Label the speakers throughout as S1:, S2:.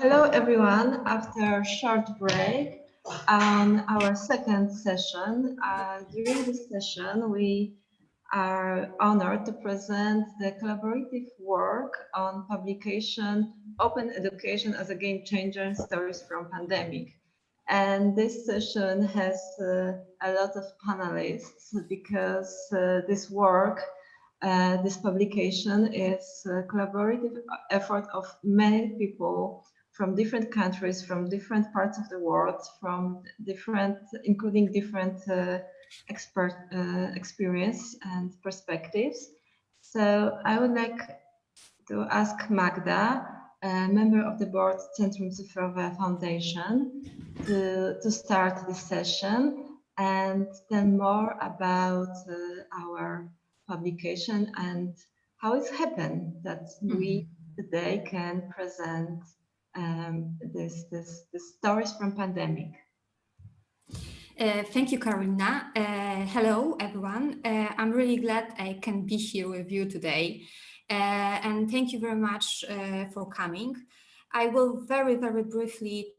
S1: Hello, everyone. After a short break on our second session, uh, during this session, we are honored to present the collaborative work on publication Open Education as a Game Changer Stories from Pandemic. And this session has uh, a lot of panelists because uh, this work uh, this publication is a collaborative effort of many people from different countries, from different parts of the world, from different, including different uh, expert uh, experience and perspectives. So I would like to ask Magda, a member of the board Centrum Cyfrowe Foundation, to, to start this session and then more about uh, our publication and how it's happened that we mm-hmm. today can present um, this, this, stories from pandemic.
S2: Uh, thank you, Karina. Uh, hello, everyone. Uh, I'm really glad I can be here with you today. Uh, and thank you very much uh, for coming. I will very, very briefly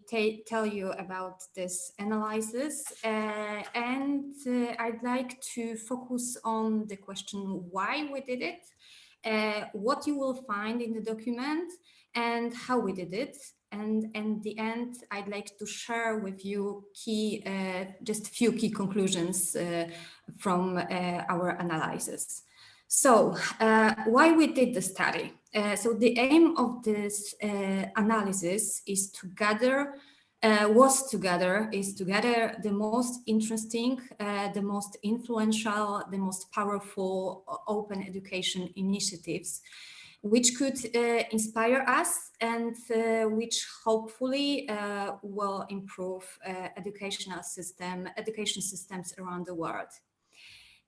S2: tell you about this analysis uh, and I'd like to focus on the question why we did it, what you will find in the document and how we did it. And in the end, I'd like to share with you key, uh, just a few key conclusions uh, from uh, our analysis. So uh, why we did the study? Uh, so the aim of this uh, analysis is to gather was to gather is to gather the most interesting, the most influential, the most powerful open education initiatives which could uh, inspire us and uh, which hopefully uh, will improve educational system, education systems around the world.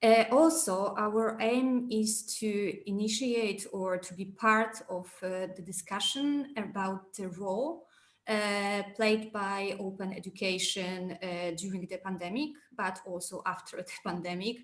S2: Uh, also, our aim is to initiate or to be part of uh, the discussion about the role uh, played by open education during the pandemic, but also after the pandemic,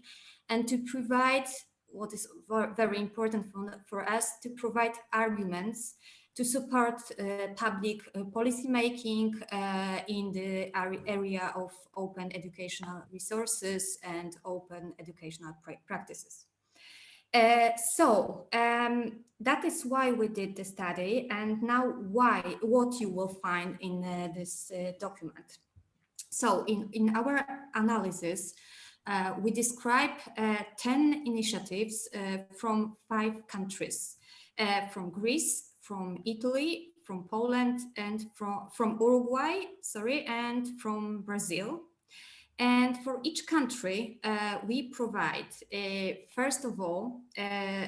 S2: and to provide what is very important for, for us to provide arguments to support uh, public uh, policy making uh, in the area of open educational resources and open educational practices. Uh, so um, that is why we did the study and now why what you will find in uh, this uh, document. So in, in our analysis, uh, we describe uh, 10 initiatives uh, from five countries, from Greece, from Italy, from Poland, and from, from Uruguay, sorry, and from Brazil. And for each country, uh, we provide, uh, first of all, uh,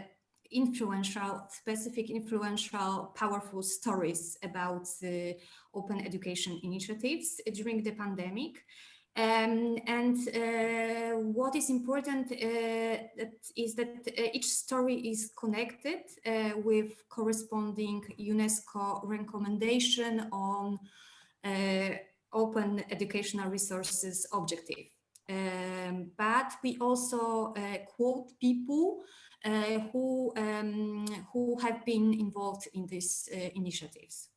S2: influential, specific influential, powerful stories about the open education initiatives during the pandemic. Um, and uh, what is important uh, that is that uh, each story is connected uh, with corresponding UNESCO recommendation on uh, open educational resources objective. Um, but we also uh, quote people who, um, who have been involved in these initiatives.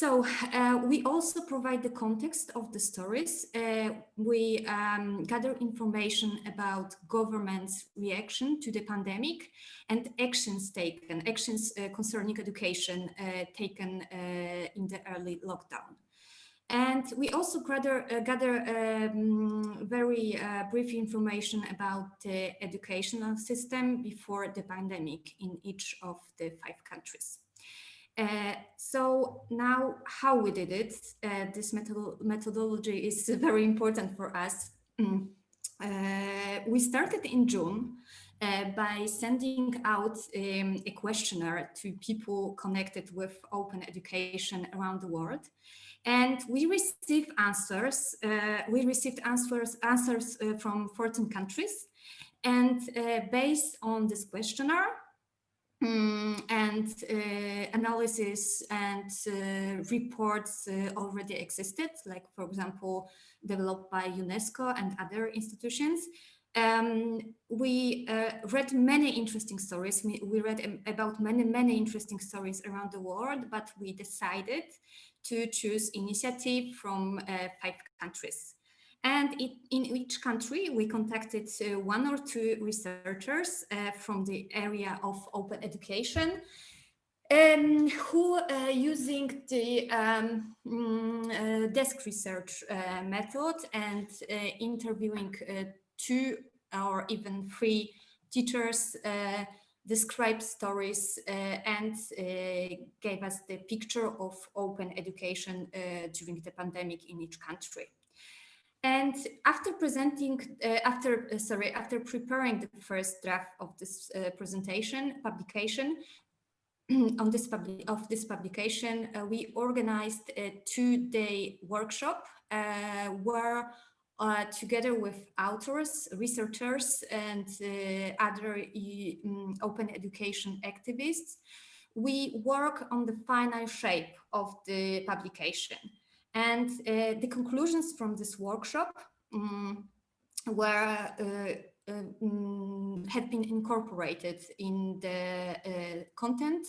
S2: So uh, we also provide the context of the stories. Uh, we um, gather information about government's reaction to the pandemic and actions taken, actions uh, concerning education uh, taken uh, in the early lockdown. And we also gather, uh, gather um, very brief information about the educational system before the pandemic in each of the five countries. Uh, so now how we did it, uh, this methodology is very important for us. Mm. Uh, we started in June uh, by sending out um, a questionnaire to people connected with open education around the world. And we received answers, uh, we received answers, answers from 14 countries. And based on this questionnaire, Mm, and uh, analysis and uh, reports uh, already existed, like, for example, developed by UNESCO and other institutions. Um, we uh, read many interesting stories. We, read um, about many, many interesting stories around the world, but we decided to choose initiative from uh, five countries. And it, in each country, we contacted uh, one or two researchers uh, from the area of open education um, who uh, using the um, mm, uh, desk research uh, method and uh, interviewing two or even three teachers described stories and gave us the picture of open education during the pandemic in each country. And after presenting, uh, after, uh, sorry, after preparing the first draft of this uh, presentation, publication, on this of this publication, uh, we organized a two-day workshop uh, where uh, together with authors, researchers, and other um, open education activists, we work on the final shape of the publication. And uh, the conclusions from this workshop um, were uh, um, have been incorporated in the uh, content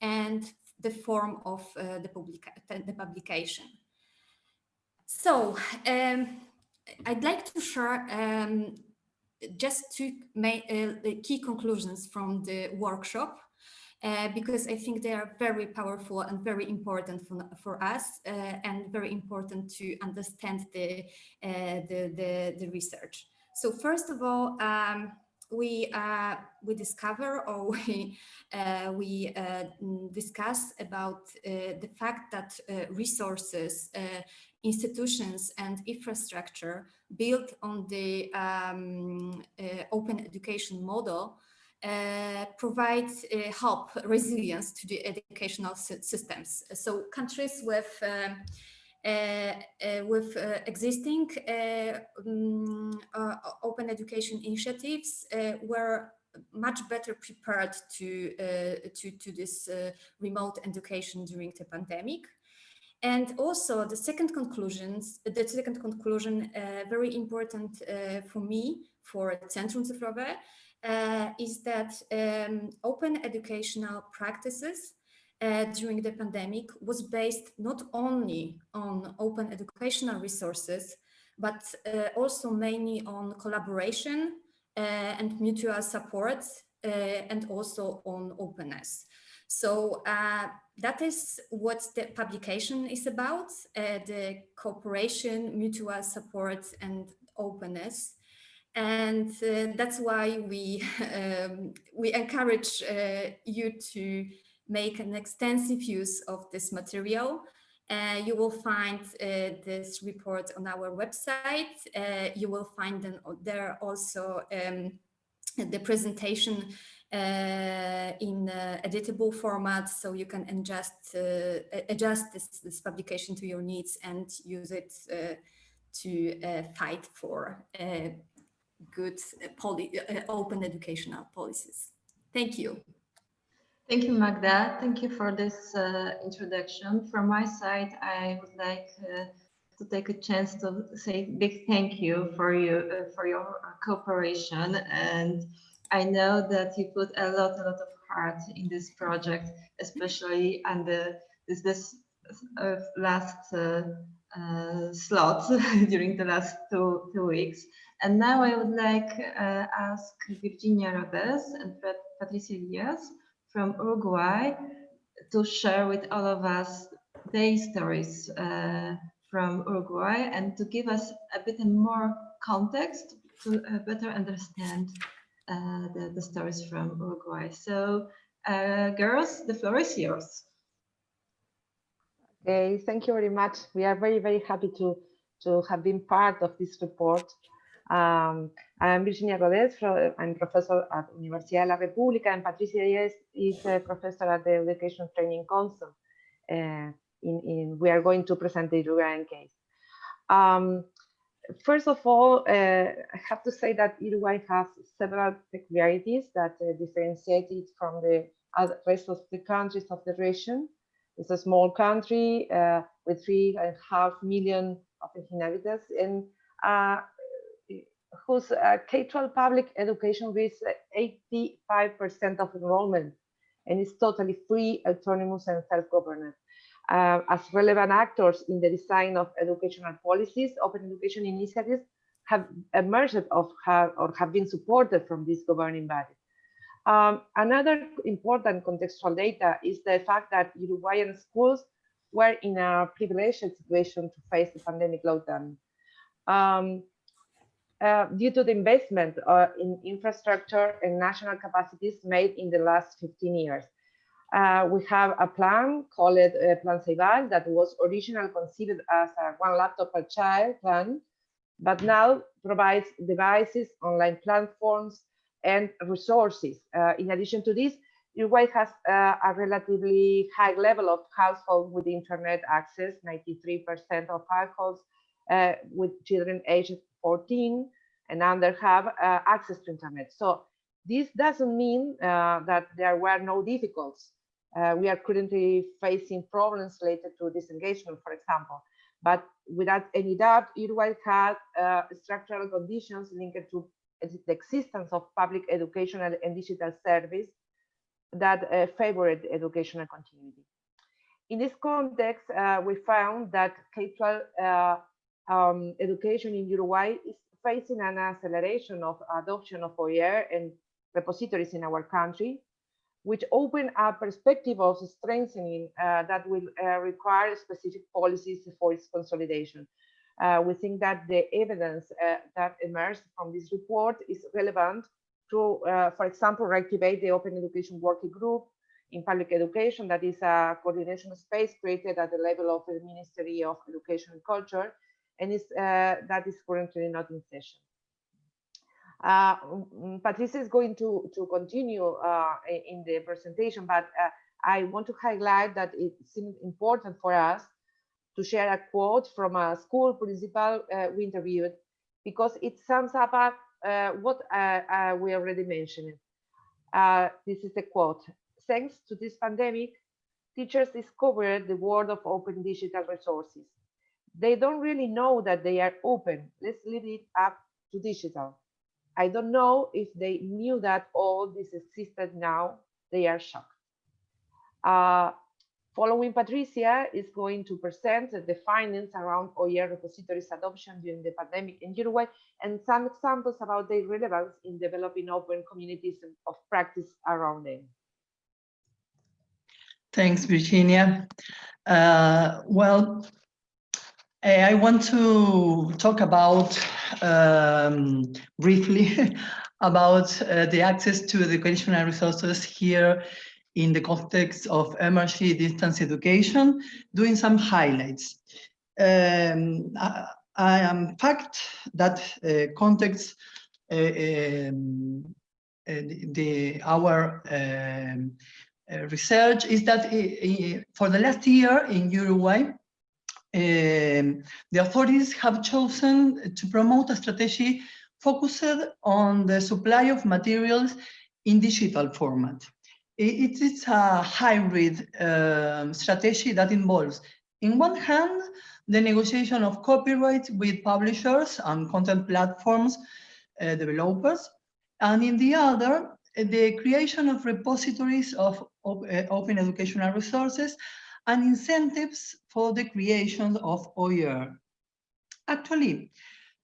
S2: and the form of uh, the, publica the publication. So um, I'd like to share um, just two uh, key conclusions from the workshop uh, because I think they are very powerful and very important for, for us uh, and very important to understand the, uh, the, the, the, research. So first of all, um, we uh, we discover or we uh, we uh, discuss about the fact that resources, institutions, and infrastructure built on the um, open education model provide help resilience to the educational systems. So countries with um, uh, uh, with uh, existing um, open education initiatives were much better prepared to to to this remote education during the pandemic. And also the second conclusions, the second conclusion, uh, very important uh, for me, for Centrum Cyfrowe, uh, is that um, open educational practices uh, during the pandemic was based not only on open educational resources, but uh, also mainly on collaboration uh, and mutual support uh, and also on openness. So uh, that is what the publication is about, the cooperation, mutual support and openness. And that's why we, um, we encourage you to make an extensive use of this material. Uh, you will find uh, this report on our website. Uh, you will find them there also um, the presentation uh, in uh, editable format, so you can adjust uh, adjust this, this, publication to your needs and use it to fight for good open educational policies. Thank you.
S1: Thank you, Magda. Thank you for this uh, introduction. From my side, I would like uh, to take a chance to say big thank you for you uh, for your cooperation. And I know that you put a lot, a lot of heart in this project, especially under this this uh, last uh, uh, slot during the last two two weeks. And now I would like to ask Virginia Rodés and Patricia Diaz from Uruguay to share with all of us their stories uh, from Uruguay and to give us a bit more context to uh, better understand uh, the, the, stories from Uruguay. So uh, girls, the floor is yours.
S3: Okay, thank you very much. We are very, very happy to, to have been part of this report. Um, I'm Virginia Rodés, I'm professor at Universidad de la República, and Patricia Diaz is a professor at the Education Training Council. Uh, in, in, we are going to present the Uruguayan case. Um, first of all, uh, I have to say that Uruguay has several peculiarities that uh, differentiate it from the rest of the countries of the region. It's a small country uh, with three and a half million of inhabitants, and uh, whose uh, K-12 public education reaches 85% of enrollment and is totally free, autonomous, and self-governed. Uh, as relevant actors in the design of educational policies, open education initiatives have emerged of have, or have been supported from this governing body. Um, another important contextual data is the fact that Uruguayan schools were in a privileged situation to face the pandemic lockdown. Um, uh, due to the investment uh, in infrastructure and national capacities made in the last 15 years. Uh, we have a plan called uh, Plan Ceibal that was originally conceived as a one laptop per child plan, but now provides devices, online platforms, and resources. Uh, in addition to this, Uruguay has a relatively high level of households with internet access, 93% of households with children aged 14 and under have uh, access to internet. So this doesn't mean uh, that there were no difficulties. Uh, we are currently facing problems related to disengagement, for example. But without any doubt, Uruguay had uh, structural conditions linked to the existence of public educational and digital service that uh, favored educational continuity. In this context, uh, we found that K-12 um, education in Uruguay is facing an acceleration of adoption of OER and repositories in our country, which open a perspective of strengthening uh, that will uh, require specific policies for its consolidation. Uh, we think that the evidence uh, that emerged from this report is relevant to, uh, for example, reactivate the Open Education Working Group in public education, that is a coordination space created at the level of the Ministry of Education and Culture, and is, uh, that is currently not in session. Uh, mm, Patricia is going to, to continue uh, in the presentation, but uh, I want to highlight that it seems important for us to share a quote from a school principal uh, we interviewed because it sums up uh, what we already mentioned. this is the quote. Thanks to this pandemic, teachers discovered the world of open digital resources they don't really know that they are open. Let's leave it up to digital. I don't know if they knew that all this existed now. They are shocked. Uh, following Patricia is going to present the findings around OER repositories adoption during the pandemic in Uruguay and some examples about their relevance in developing open communities of practice around them.
S4: Thanks, Virginia. Uh, well, I want to talk about um, briefly about uh, the access to educational resources here in the context of emergency distance education, doing some highlights. Um, I, I, am fact that uh, context uh, um, uh, the, our um, uh, research is that for the last year in Uruguay, um, the authorities have chosen to promote a strategy focused on the supply of materials in digital format. It is a hybrid um, strategy that involves, in one hand, the negotiation of copyright with publishers and content platforms uh, developers, and in the other, the creation of repositories of uh, open educational resources and incentives for the creation of OER. Actually,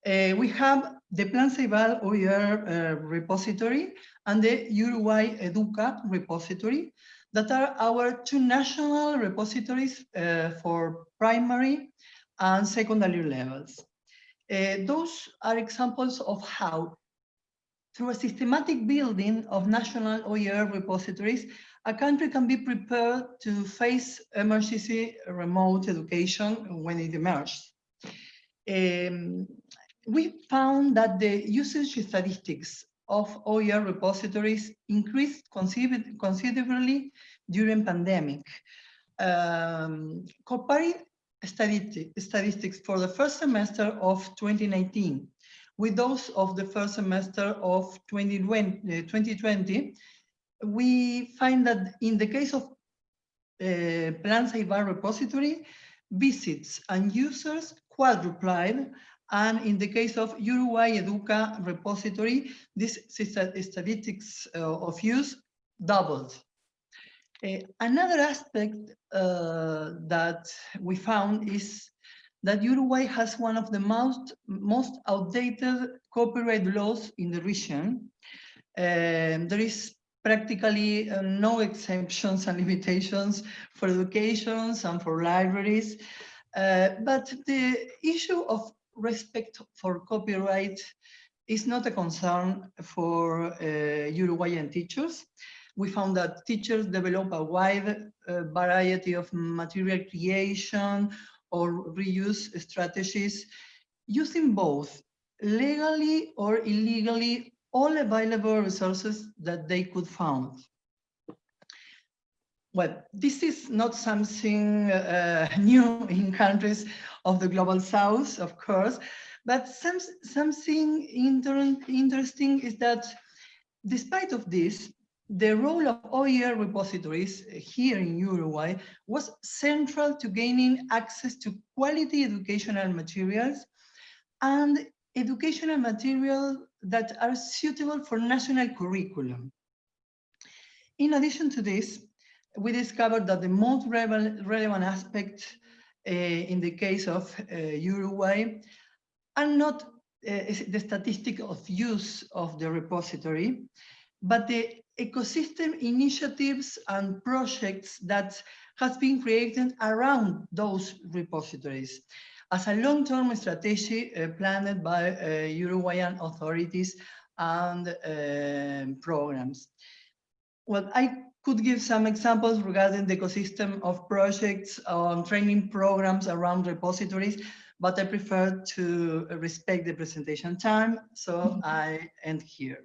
S4: uh, we have the Plan Ceibal OER uh, repository and the Uruguay Educa repository that are our two national repositories uh, for primary and secondary levels. Uh, those are examples of how, through a systematic building of national OER repositories, a country can be prepared to face emergency remote education when it emerges. Um, we found that the usage statistics of OER repositories increased considerably during pandemic. Um, comparing statistics for the first semester of 2019 with those of the first semester of 2020, 2020 we find that in the case of uh, Plan Ceibal repository, visits and users quadrupled And in the case of Uruguay Educa repository, this statistics uh, of use doubled. Uh, another aspect uh, that we found is that Uruguay has one of the most, most outdated copyright laws in the region. Um, there is practically uh, no exemptions and limitations for educations and for libraries. Uh, but the issue of respect for copyright is not a concern for uh, Uruguayan teachers. We found that teachers develop a wide uh, variety of material creation or reuse strategies using both legally or illegally all available resources that they could find. Well, this is not something uh, new in countries of the global south, of course, but some, something inter interesting is that despite of this, the role of OER repositories here in Uruguay was central to gaining access to quality educational materials and educational materials that are suitable for national curriculum. In addition to this, we discovered that the most relevant aspect uh, in the case of uh, Uruguay are not uh, the statistic of use of the repository, but the ecosystem initiatives and projects that has been created around those repositories as a long-term strategy uh, planned by uh, Uruguayan authorities and uh, programs. Well, I could give some examples regarding the ecosystem of projects on training programs around repositories, but I prefer to respect the presentation time, so I end here.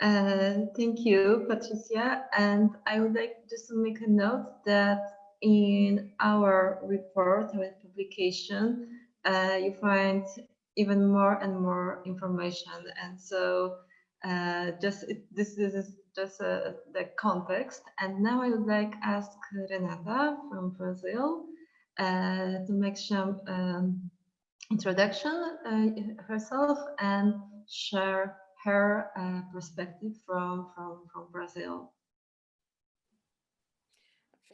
S1: Uh, thank you, Patricia. And I would like just to make a note that in our report, our publication, uh, you find even more and more information. And so uh, just it, this, this is just uh, the context. And now I would like ask Renata from Brazil uh, to make some um, introduction uh, herself and share her uh, perspective from, from, from Brazil.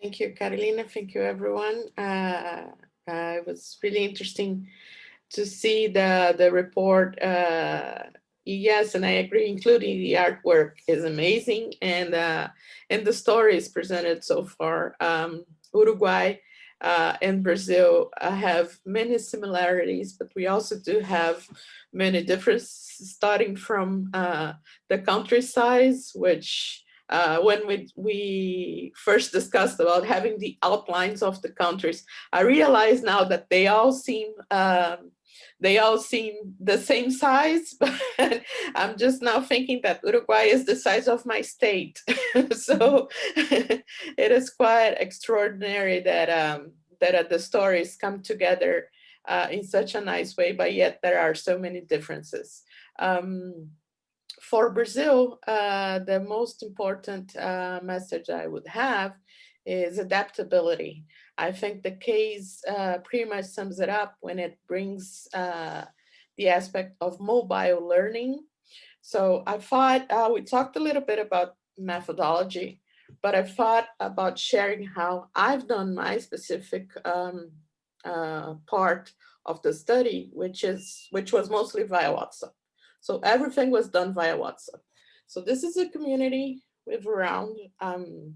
S5: Thank you, Carolina. Thank you, everyone. Uh, uh, it was really interesting to see the, the report. Uh, yes, and I agree, including the artwork is amazing. And, uh, and the stories presented so far. Um, Uruguay uh, and Brazil uh, have many similarities, but we also do have many differences starting from the country size, which uh, when we, we first discussed about having the outlines of the countries, I realize now that they all seem um, they all seem the same size, but I'm just now thinking that Uruguay is the size of my state. so it is quite extraordinary that um, that uh, the stories come together uh, in such a nice way, but yet there are so many differences. Um, for Brazil, uh, the most important uh, message I would have is adaptability. I think the case uh, pretty much sums it up when it brings the aspect of mobile learning. So I thought uh, we talked a little bit about methodology, but I thought about sharing how I've done my specific um, uh, part of the study, which is which was mostly via WhatsApp. So everything was done via WhatsApp. So this is a community with around um,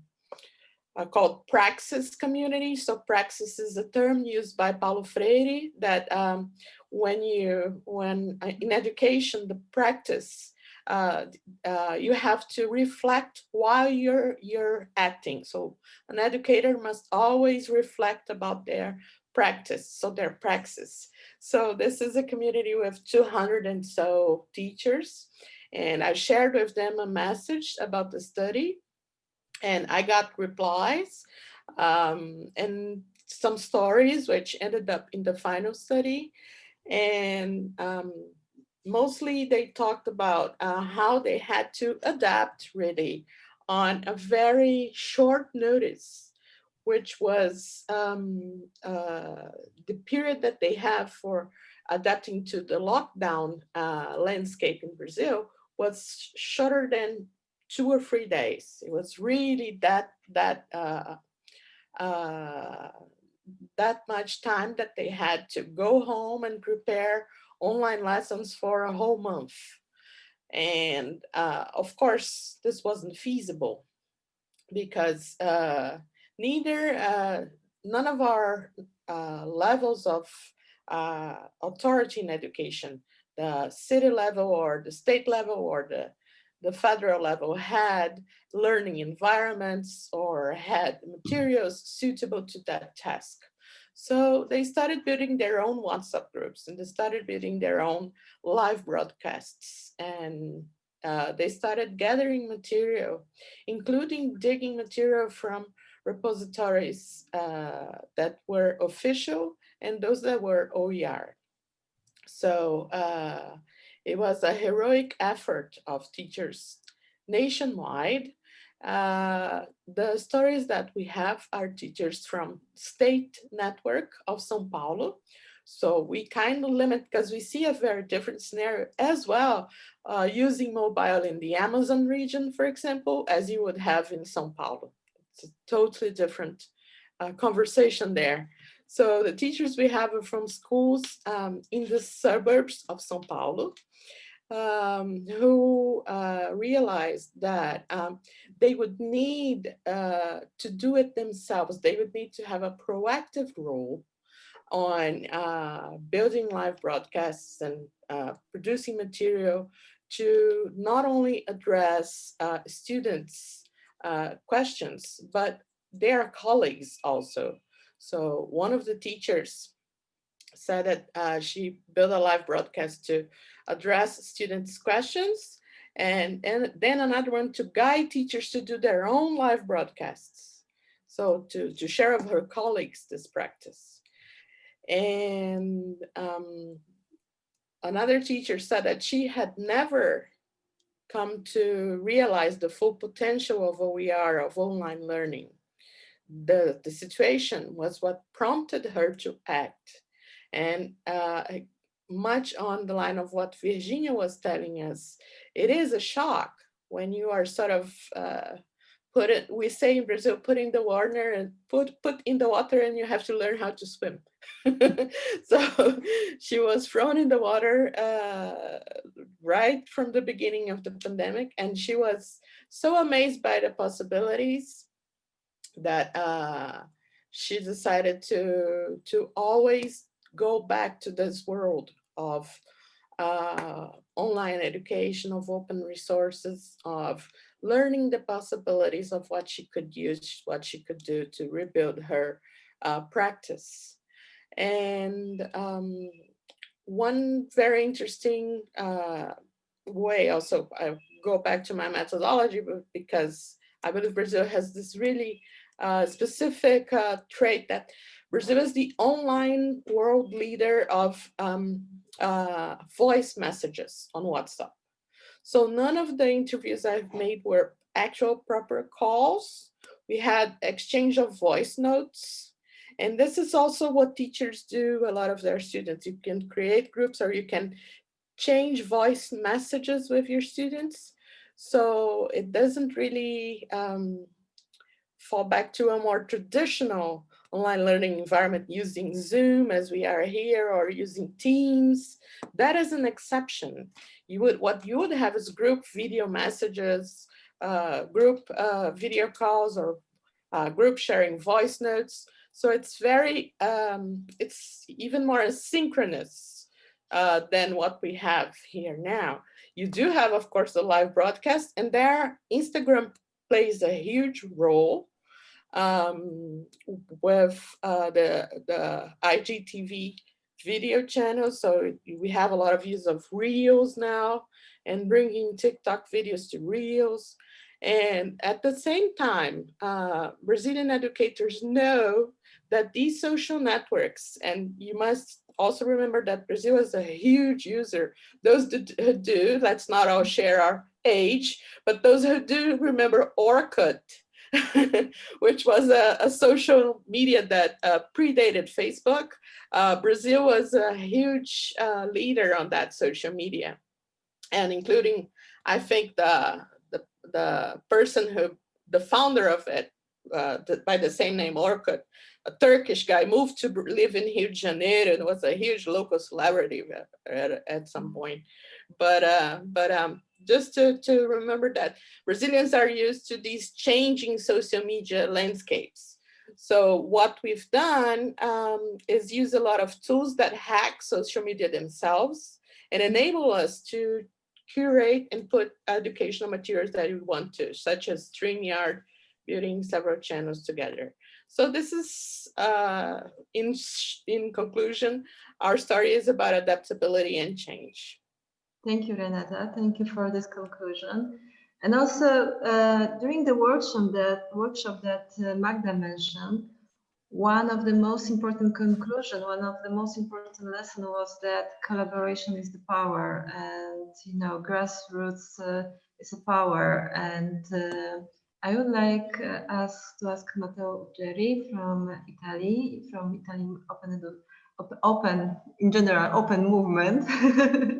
S5: uh, called praxis community. So praxis is a term used by Paulo Freire that um, when you, when uh, in education, the practice, uh, uh, you have to reflect while you're, you're acting. So an educator must always reflect about their practice, so their praxis. So this is a community with 200 and so teachers. And I shared with them a message about the study and I got replies um, and some stories which ended up in the final study. And um, mostly they talked about uh, how they had to adapt really on a very short notice which was um, uh, the period that they have for adapting to the lockdown uh, landscape in Brazil was shorter than two or three days. It was really that that uh, uh, that much time that they had to go home and prepare online lessons for a whole month. And uh, of course, this wasn't feasible because uh, neither, uh, none of our uh, levels of uh, authority in education, the city level or the state level or the, the federal level had learning environments or had materials suitable to that task. So they started building their own WhatsApp groups and they started building their own live broadcasts and uh, they started gathering material, including digging material from repositories uh, that were official and those that were OER. So uh, it was a heroic effort of teachers nationwide uh, the stories that we have are teachers from state network of São Paulo. So we kind of limit because we see a very different scenario as well uh, using mobile in the Amazon region, for example, as you would have in São Paulo. It's a totally different uh, conversation there. So the teachers we have are from schools um, in the suburbs of São Paulo um, who uh, realized that um, they would need uh, to do it themselves. They would need to have a proactive role on uh, building live broadcasts and uh, producing material to not only address uh, students' uh, questions, but they are colleagues also. So one of the teachers said that uh, she built a live broadcast to address students' questions and, and then another one to guide teachers to do their own live broadcasts. So to, to share with her colleagues this practice. And um, another teacher said that she had never come to realize the full potential of OER, of online learning. The, the situation was what prompted her to act. And uh, much on the line of what Virginia was telling us, it is a shock when you are sort of uh, put it, we say in Brazil, put in the water and put, put in the water and you have to learn how to swim. so she was thrown in the water uh, right from the beginning of the pandemic. And she was so amazed by the possibilities that uh, she decided to, to always go back to this world of uh, online education, of open resources, of learning the possibilities of what she could use, what she could do to rebuild her uh, practice. And um, one very interesting uh, way also, I go back to my methodology because I believe Brazil has this really uh, specific uh, trait that Brazil is the online world leader of um, uh, voice messages on WhatsApp. So none of the interviews I've made were actual proper calls. We had exchange of voice notes. And this is also what teachers do a lot of their students. You can create groups or you can change voice messages with your students. So it doesn't really um, fall back to a more traditional online learning environment using Zoom as we are here or using Teams, that is an exception. You would What you would have is group video messages, uh, group uh, video calls or uh, group sharing voice notes. So it's very, um, it's even more asynchronous uh, than what we have here now. You do have, of course, the live broadcast and there Instagram plays a huge role um, with uh, the, the IGTV video channels. So we have a lot of use of Reels now and bringing TikTok videos to Reels. And at the same time, uh, Brazilian educators know that these social networks, and you must also remember that Brazil is a huge user. Those who do, let's not all share our age, but those who do remember Orkut which was a, a, social media that uh, predated Facebook. Uh, Brazil was a huge uh, leader on that social media, and including, I think, the, the, the person who, the founder of it, uh, the, by the same name, Orkut, a Turkish guy, moved to live in Rio de Janeiro and was a huge local celebrity at, at some point. But, uh, but um, just to, to remember that Brazilians are used to these changing social media landscapes. So what we've done um, is use a lot of tools that hack social media themselves and enable us to curate and put educational materials that we want to, such as StreamYard, building several channels together. So this is, uh, in, in conclusion, our story is about adaptability and change.
S1: Thank you, Renata. Thank you for this conclusion. And also, uh, during the workshop that workshop that uh, Magda mentioned, one of the most important conclusion, one of the most important lesson was that collaboration is the power, and you know, grassroots uh, is a power. And uh, I would like uh, us to ask Matteo Uggeri from Italy, from Italian Open, Open in general, Open Movement.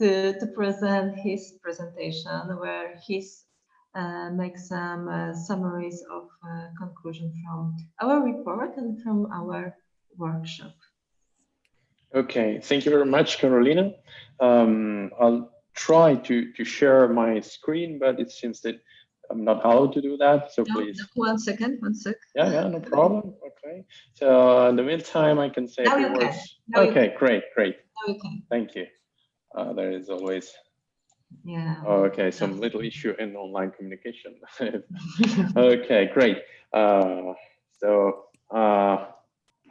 S1: to, to present his presentation where he's uh, make some uh, summaries of uh, conclusion from our report and from our workshop.
S6: Okay, thank you very much, Carolina. Um, I'll try to, to share my screen, but it seems that I'm not allowed to do that, so
S1: no,
S6: please.
S1: One second, one sec.
S6: Yeah, yeah, no problem. Okay. So in the meantime, I can say a few words. Okay, great, great. Okay. Thank you uh, there is always
S1: yeah.
S6: oh, okay some little issue in online communication. Okay great. Uh, so uh,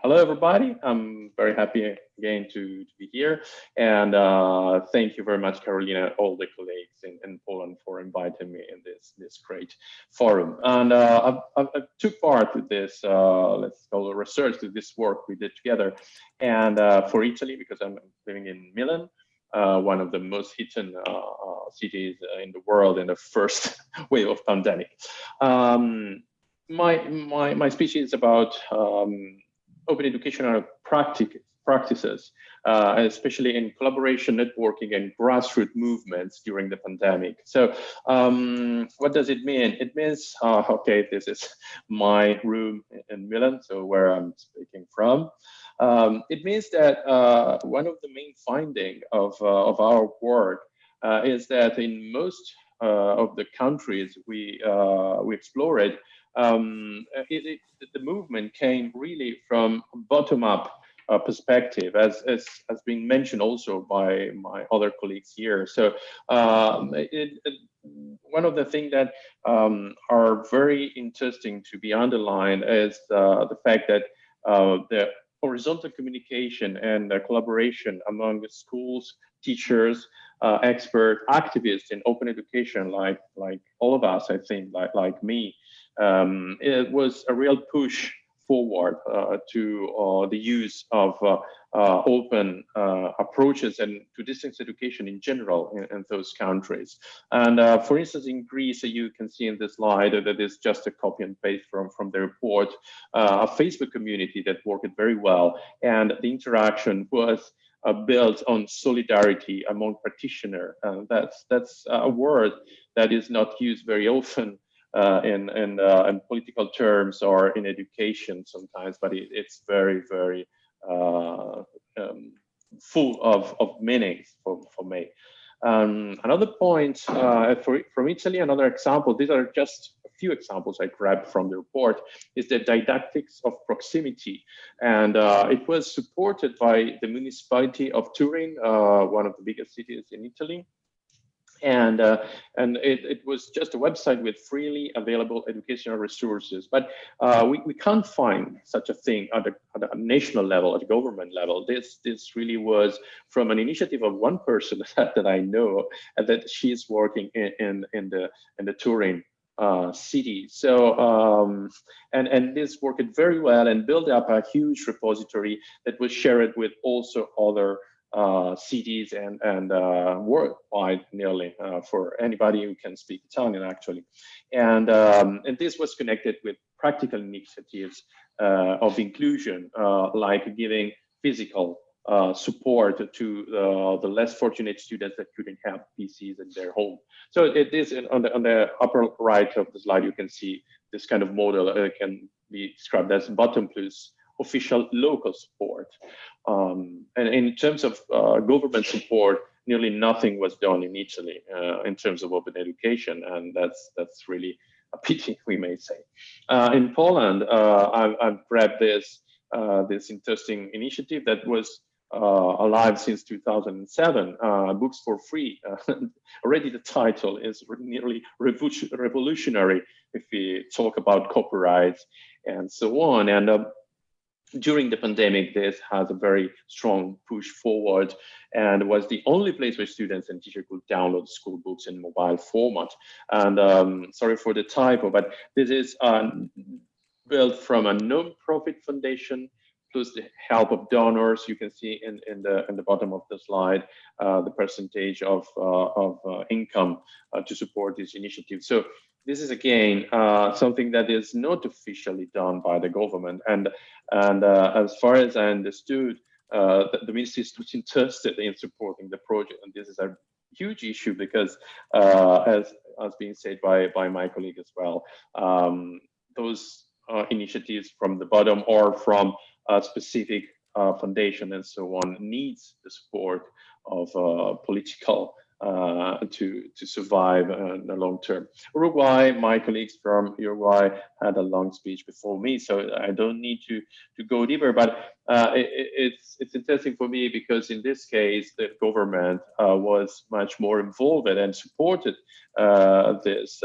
S6: hello everybody. I'm very happy again to, to be here. And uh, thank you very much carolina all the colleagues in, in poland for inviting me in this this great forum. And uh, I, I, took part to this uh, let's call it research to this work we did together. And uh, for italy because i'm living in milan uh, one of the most hidden uh, uh, cities in the world in the first wave of pandemic. Um, my, my, my speech is about um, open educational practice, practices, uh, especially in collaboration, networking, and grassroots movements during the pandemic. So um, what does it mean? It means, uh, okay, this is my room in Milan, so where I'm speaking from. Um, it means that uh, one of the main finding of, uh, of our work uh, is that in most uh, of the countries we, uh, we explored, um, it, it, the movement came really from bottom-up uh, perspective, as, as has been mentioned also by my other colleagues here. So um, it, one of the things that um, are very interesting to be underlined is the fact that the horizontal communication and uh, collaboration among schools, teachers, uh, expert, activists in open education, like like all of us, I think, like like me, um, it was a real push forward uh, to uh, the use of uh, uh, open approaches and to distance education in general in, in those countries. And for instance, in Greece, you can see in this slide that is just a copy and paste from, from the report, a Facebook community that worked very well. And the interaction was uh, built on solidarity among practitioners. Uh, that's that's a word that is not used very often uh, in in, uh, in, political terms or in education sometimes, but it, it's very very uh, um, full of of meanings for for me. Um, another point uh, for, from Italy, another example, these are just a few examples I grabbed from the report, is the didactics of proximity. And uh, it was supported by the municipality of Turin, uh, one of the biggest cities in Italy and uh, and it, it was just a website with freely available educational resources but uh, we, we can't find such a thing at a, at a, national level at government level this this really was from an initiative of one person that, that i know and that she's working in in, in the in the turin uh, city. So, um, and, and this worked very well and built up a huge repository that was shared with also other cities and, and uh, worldwide nearly uh, for anybody who can speak Italian actually. And, um, and this was connected with practical initiatives uh, of inclusion, uh, like giving physical uh, support to the less fortunate students that couldn't have PCs in their home. So it is on, the, on the upper right of the slide, you can see this kind of model uh, can be described as bottom plus official local support. Um, and in terms of uh, government support, nearly nothing was done in Italy uh, in terms of open education, and that's that's really a pity, we may say. Uh, in Poland, uh, I've, I've, grabbed this uh, this interesting initiative that was uh, alive since 2007, Books for Free. already the title is nearly revolutionary if we talk about copyright and so on. And during the pandemic, this has a very strong push forward and was the only place where students and teachers could download school books in mobile format. And um, sorry for the typo, but this is um, built from a non-profit foundation plus the help of donors. You can see in, in the in the bottom of the slide uh, the percentage of uh, of uh, income uh, to support this initiative. So this is again uh, something that is not officially done by the government. And, and uh, as far as I understood, uh, the, the, ministry is not interested in supporting the project. And this is a huge issue because uh, as, as being said by, by my colleague as well, um, those uh, initiatives from the bottom or from a specific uh, foundation and so on needs the support of political uh, to to survive in the long term. Uruguay, my colleagues from Uruguay had a long speech before me, so I don't need to to go deeper. But uh, it, it's it's interesting for me because in this case, the government uh, was much more involved and supported uh, this.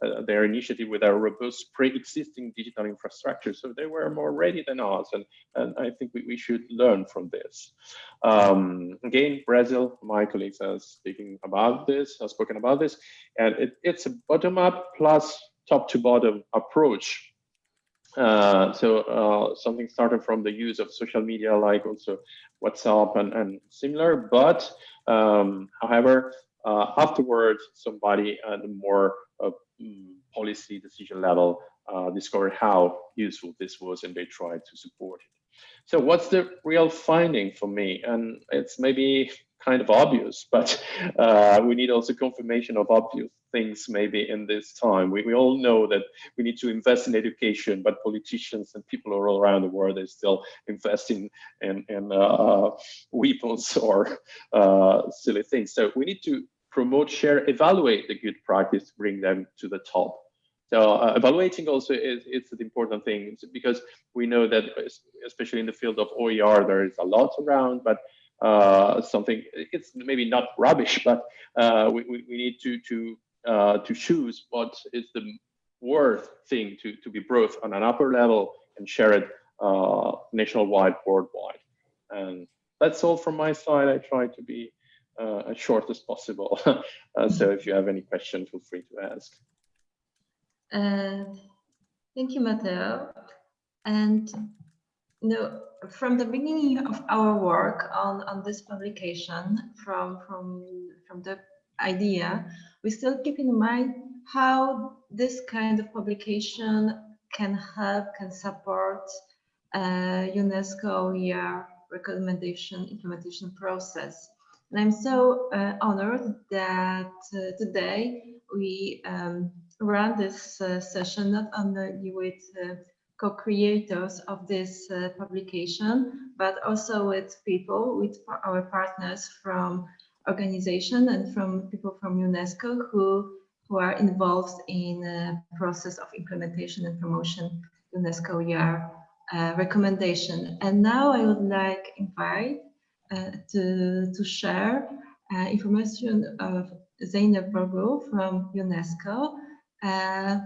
S6: Uh, their initiative with a robust pre-existing digital infrastructure. So they were more ready than us, and, and I think we, we should learn from this. Um, again, Brazil, my colleagues are speaking about this, have spoken about this, and it, it's a bottom-up plus top-to-bottom approach. Uh, so uh, something started from the use of social media like also WhatsApp and, and similar, but um, however, uh, afterwards, somebody and more uh, mm, policy decision level uh, discovered how useful this was and they tried to support it. So what's the real finding for me? And it's maybe kind of obvious, but uh, we need also confirmation of obvious things maybe in this time. We, we all know that we need to invest in education, but politicians and people all around the world are still investing in, in uh, weapons or uh, silly things. So we need to promote, share, evaluate the good practice, bring them to the top. So uh, evaluating also is it's an important thing because we know that especially in the field of OER there is a lot around, but uh, something it's maybe not rubbish, but uh, we, we, need to to uh, to choose what is the worth thing to to be brought on an upper level and share it uh, nationwide, worldwide. And that's all from my side. I try to be uh, as short as possible. uh, so if you have any questions, feel free to ask.
S1: Uh, thank you, Matteo. And you know, from the beginning of our work on, on this publication, from, from, from the idea, we still keep in mind how this kind of publication can help, can support uh, UNESCO OER recommendation implementation process. And I'm so uh, honored that uh, today we um, run this uh, session not only with uh, co-creators of this uh, publication, but also with people, with our partners from organization and from people from UNESCO who, who are involved in the process of implementation and promotion UNESCO OER uh, recommendation. And now I would like invite uh, to, to share uh, information of Zeynep Varoglu from UNESCO. Uh,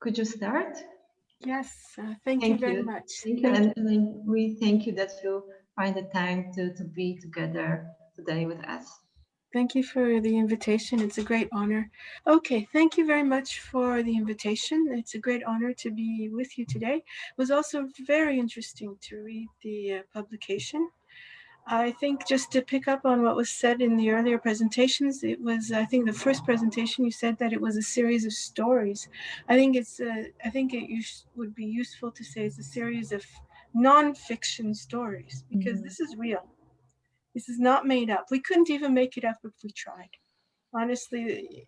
S1: could you start?
S7: Yes, uh, thank, thank, you very you. much.
S1: Thank you, and, and, we thank you that you find the time to, to be together today with us.
S7: Thank you for the invitation. It's a great honor. Okay, thank you very much for the invitation. It's a great honor to be with you today. It was also very interesting to read the uh, publication I think just to pick up on what was said in the earlier presentations, it was, I think the first presentation you said that it was a series of stories. I think it's, uh, I think it would be useful to say it's a series of non-fiction stories because
S1: Mhm.
S7: this is real. This is not made up. We couldn't even make it up if we tried. Honestly,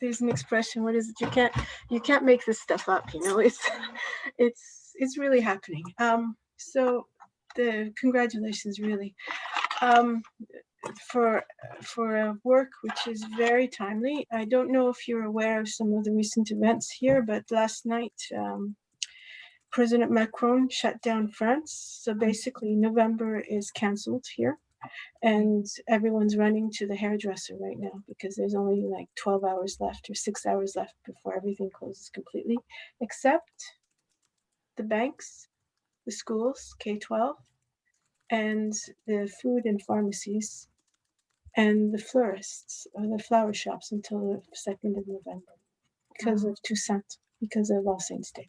S7: there's an expression. What is it? You can't, you can't make this stuff up. You know, it's, it's, it's really happening. Um, so the congratulations, really, um, for for a work which is very timely. I don't know if you're aware of some of the recent events here, but last night. Um, President Macron shut down France. So basically, November is cancelled here and everyone's running to the hairdresser right now because there's only like 12 hours left or six hours left before everything closes completely, except the banks, the schools, K 12, and the food and pharmacies, and the florists or the flower shops until the 2nd of November because of Toussaint, because of All Saints Day.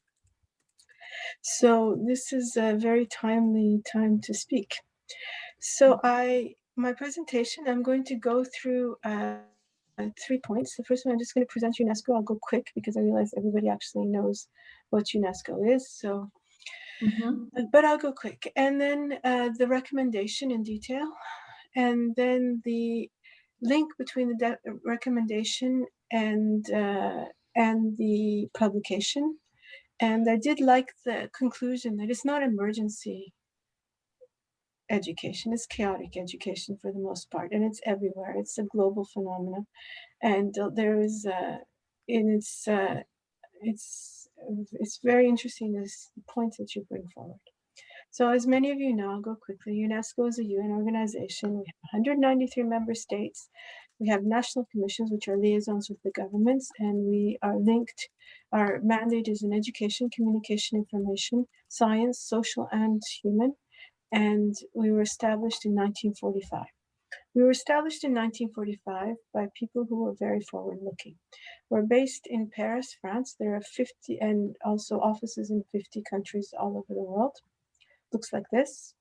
S7: So this is a very timely time to speak. So I, my presentation, I'm going to go through uh, uh, three points. The first one, I'm just going to present UNESCO. I'll go quick because I realize everybody actually knows what UNESCO is. So, Uh, but I'll go quick. And then uh, the recommendation in detail, and then the link between the recommendation and uh, and the publication. And I did like the conclusion that it's not emergency education it's chaotic education for the most part and it's everywhere it's a global phenomenon and uh, there is uh and it's uh it's it's very interesting this point that you bring forward. So as many of you know i'll go quickly. Unesco is a un organization. We have 193 member states. We have national commissions which are liaisons with the governments and we are linked our mandate is in education communication information science social and human. And we were established in 1945. We were established in 1945 by people who were very forward looking. We're based in Paris, France. There are 50 and also offices in 50 countries all over the world. Looks like this.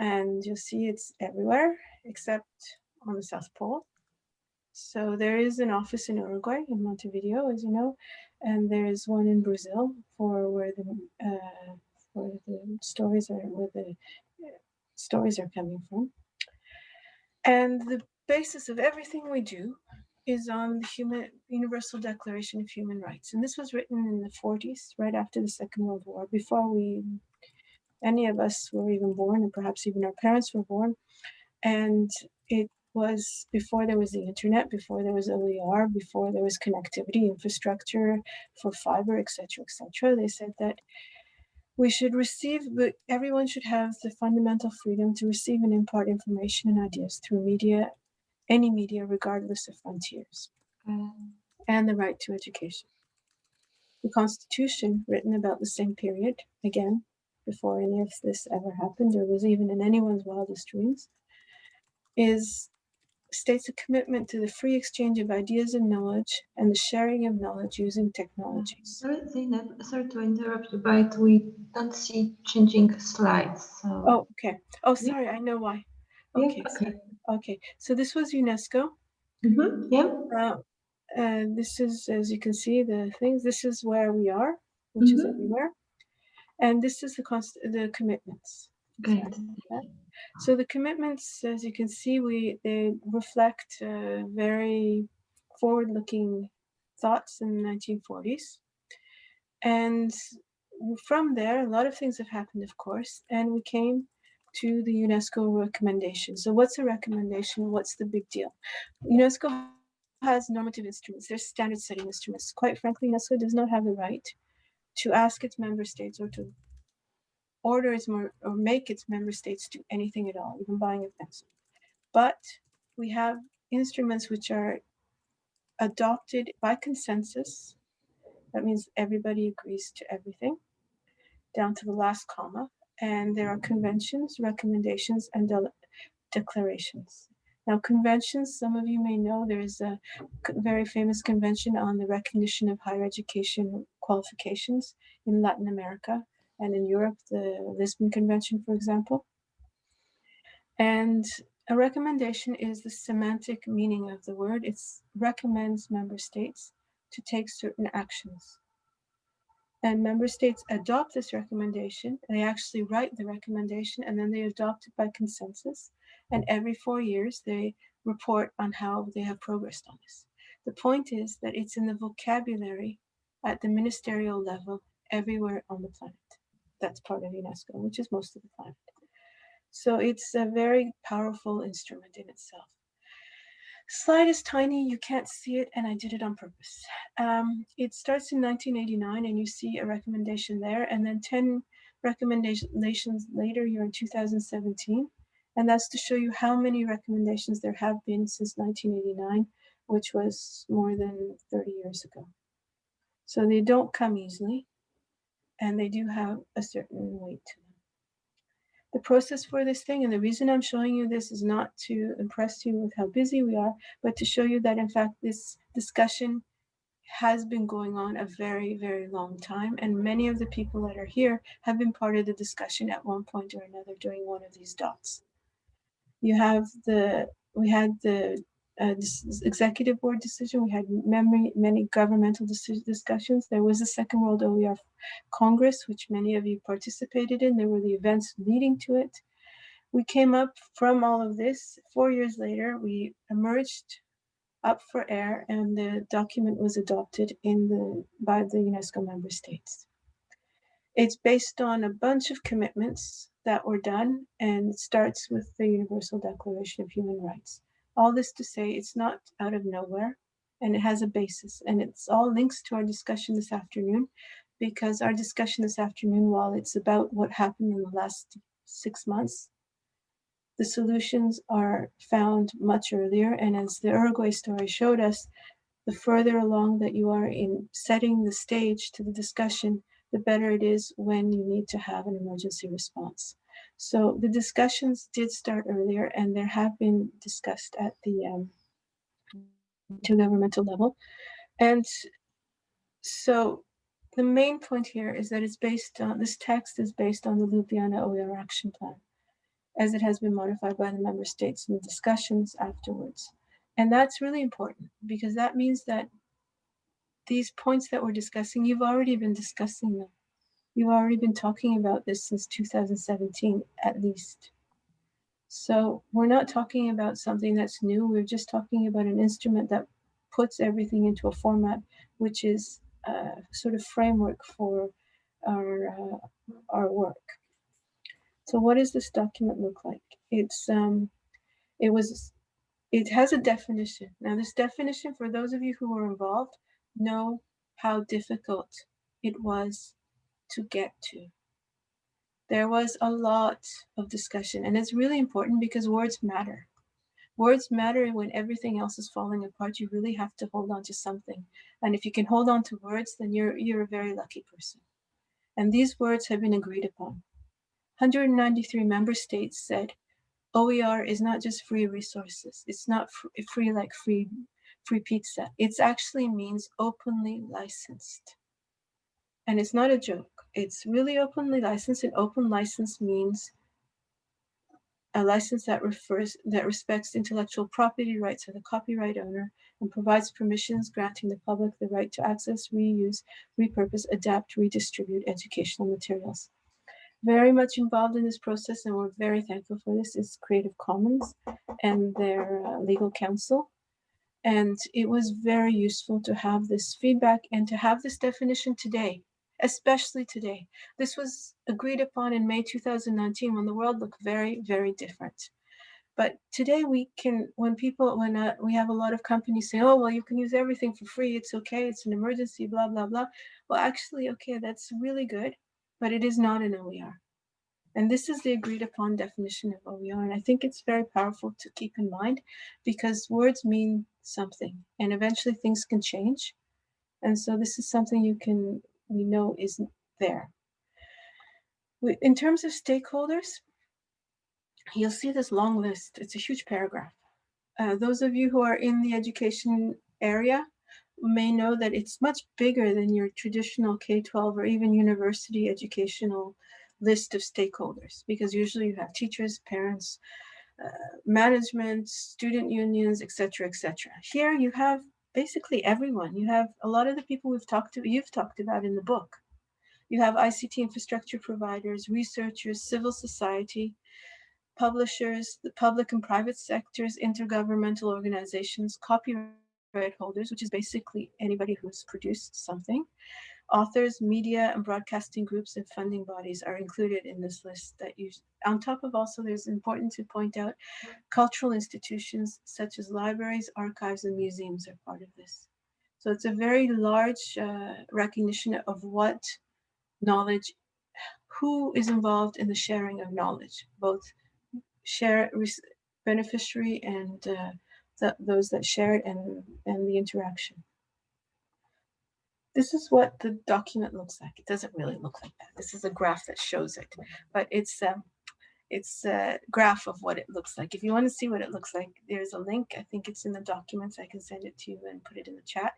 S7: And you'll see it's everywhere except on the South Pole. So there is an office in Uruguay, in Montevideo, as you know, and there is one in Brazil for where the uh, where the stories are where the uh, stories are coming from. And the basis of everything we do is on the human Universal Declaration of Human Rights. And this was written in the 40s, right after the Second World War, before we any of us were even born, and perhaps even our parents were born. And it was before there was the internet, before there was OER, before there was connectivity, infrastructure for fiber, etc., etc. They said that we should receive, but everyone should have the fundamental freedom to receive and impart information and ideas through media, any media, regardless of frontiers,
S1: Uh,
S7: and the right to education. The Constitution, written about the same period, again, before any of this ever happened, or was even in anyone's wildest dreams, is states a commitment to the free exchange of ideas and knowledge and the sharing of knowledge using technologies.
S1: Sorry, Zainab, sorry to interrupt you, but we don't see changing slides. So.
S7: Oh, okay. Oh,
S1: Yeah.
S7: sorry, I know why.
S1: Yeah,
S7: Okay, so-
S1: okay.
S7: okay. So this was UNESCO.
S1: Mhm, Yeah.
S7: Uh, uh, this is, as you can see, the things. This is where we are, which is
S1: Mhm.
S7: everywhere, and this is the const- the commitments.
S1: Great.
S7: So the commitments, as you can see, we they reflect uh, very forward-looking thoughts in the 1940s, and from there, a lot of things have happened, of course, and we came to the UNESCO recommendation. So what's a recommendation? What's the big deal? UNESCO has normative instruments. They're standard setting instruments. Quite frankly, UNESCO does not have the right to ask its member states or to order its more or make its member states do anything at all, even buying a pencil. But we have instruments which are adopted by consensus. That means everybody agrees to everything, down to the last comma. And there are conventions, recommendations, and de- declarations. Now, conventions, some of you may know there is a very famous convention on the recognition of higher education qualifications in Latin America and in Europe, the Lisbon Convention, for example. And a recommendation is the semantic meaning of the word. It recommends member states to take certain actions. And member states adopt this recommendation. They actually write the recommendation and then they adopt it by consensus. And every four years, they report on how they have progressed on this. The point is that it's in the vocabulary at the ministerial level everywhere on the planet. That's part of UNESCO, which is most of the planet. So it's a very powerful instrument in itself. Slide is tiny, you can't see it, and I did it on purpose. Um, it starts in 1989, and you see a recommendation there, and then 10 recommendations later, you're in 2017. And that's to show you how many recommendations there have been since 1989, which was more than 30 years ago. So they don't come easily, and they do have a certain weight to them the process for this thing. And the reason I'm showing you this is not to impress you with how busy we are, but to show you that in fact, this discussion has been going on a very, very long time. And many of the people that are here have been part of the discussion at one point or another during one of these dots. You have the, we had the uh, executive board decision. We had memory, many governmental discussions. There was a Second World OER Congress, which many of you participated in. There were the events leading to it. We came up from all of this. Four years later, we emerged up for air and the document was adopted in the by the UNESCO member states. It's based on a bunch of commitments that were done and starts with the Universal Declaration of Human Rights all this to say it's not out of nowhere and it has a basis and it's all links to our discussion this afternoon because our discussion this afternoon, while it's about what happened in the last six months, the solutions are found much earlier. And as the Uruguay story showed us, the further along that you are in setting the stage to the discussion, the better it is when you need to have an emergency response. So the discussions did start earlier and there have been discussed at the um, intergovernmental level. And so the main point here is that it's based on, this text is based on the Ljubljana OER action plan, as it has been modified by the member states in the discussions afterwards. And that's really important because that means that these points that we're discussing, you've already been discussing them. You've already been talking about this since 2017, at least. So we're not talking about something that's new. We're just talking about an instrument that puts everything into a format, which is a sort of framework for our, uh, our work. So what does this document look like? It's, um, it was, it has a definition. Now this definition, for those of you who were involved, know how difficult it was to get to. There was a lot of discussion and it's really important because words matter. Words matter when everything else is falling apart. You really have to hold on to something. And if you can hold on to words, then you're, you're a very lucky person. And these words have been agreed upon. 193 member states said, OER is not just free resources. It's not free like free, free pizza. It actually means openly licensed. And it's not a joke. It's really openly licensed and open license means a license that refers that respects intellectual property rights of the copyright owner and provides permissions granting the public the right to access, reuse, repurpose, adapt, redistribute educational materials. Very much involved in this process, and we're very thankful for this, is Creative Commons and their uh, legal counsel. And it was very useful to have this feedback and to have this definition today especially today. This was agreed upon in May 2019 when the world looked very, very different. But today we can, when people, when uh, we have a lot of companies say, oh, well, you can use everything for free. It's okay. It's an emergency, blah, blah, blah. Well, actually, okay, that's really good, but it is not an OER. And this is the agreed upon definition of OER. And I think it's very powerful to keep in mind because words mean something and eventually things can change. And so this is something you can we know isn't there. In terms of stakeholders, you'll see this long list. It's a huge paragraph. Uh, those of you who are in the education area may know that it's much bigger than your traditional K-12 or even university educational list of stakeholders, because usually you have teachers, parents, uh, management, student unions, etc., etc. Here you have basically everyone. You have a lot of the people we've talked to, you've talked about in the book. You have ICT infrastructure providers, researchers, civil society, publishers, the public and private sectors, intergovernmental organizations, copyright holders, which is basically anybody who's produced something, Authors, media, and broadcasting groups and funding bodies are included in this list that you, on top of also, there's important to point out, cultural institutions such as libraries, archives, and museums are part of this. So it's a very large uh, recognition of what knowledge, who is involved in the sharing of knowledge, both share beneficiary and uh, those that share it and, and the interaction. This is what the document looks like. It doesn't really look like that. This is a graph that shows it, but it's um, it's a graph of what it looks like. If you want to see what it looks like, there's a link. I think it's in the documents. I can send it to you and put it in the chat.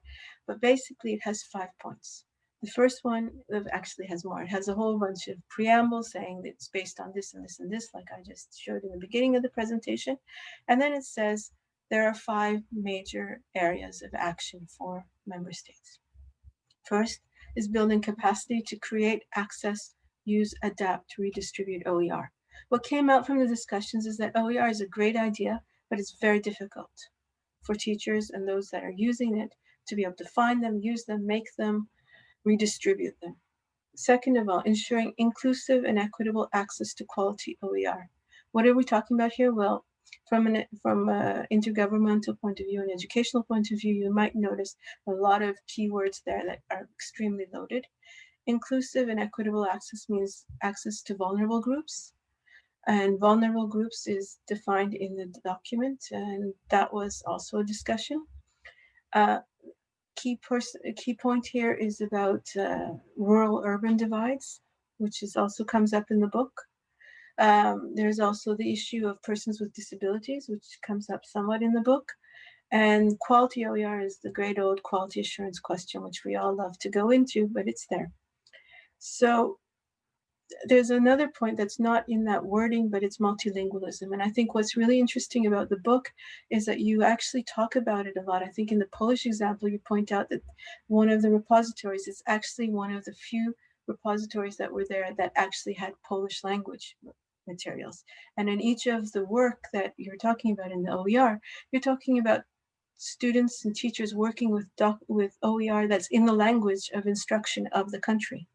S7: But basically, it has five points. The first one actually has more. It has a whole bunch of preambles saying that it's based on this and this and this, like I just showed in the beginning of the presentation. And then it says there are five major areas of action for member states. First is building capacity to create, access, use, adapt, redistribute OER. What came out from the discussions is that OER is a great idea, but it's very difficult for teachers and those that are using it to be able to find them, use them, make them, redistribute them. Second of all, ensuring inclusive and equitable access to quality OER. What are we talking about here? Well, from an from an intergovernmental point of view and educational point of view, you might notice a lot of keywords there that are extremely loaded. Inclusive and equitable access means access to vulnerable groups. And vulnerable groups is defined in the document, and that was also a discussion. Uh, key, key point here is about uh, rural-urban divides, which is also comes up in the book. Um, there's also the issue of persons with disabilities, which comes up somewhat in the book. And quality OER is the great old quality assurance question, which we all love to go into, but it's there. So there's another point that's not in that wording, but it's multilingualism. And I think what's really interesting about the book is that you actually talk about it a lot. I think in the Polish example, you point out that one of the repositories is actually one of the few repositories that were there that actually had Polish language materials. And in each of the work that you're talking about in the OER, you're talking about students and teachers working with, doc, with OER that's in the language of instruction of the country,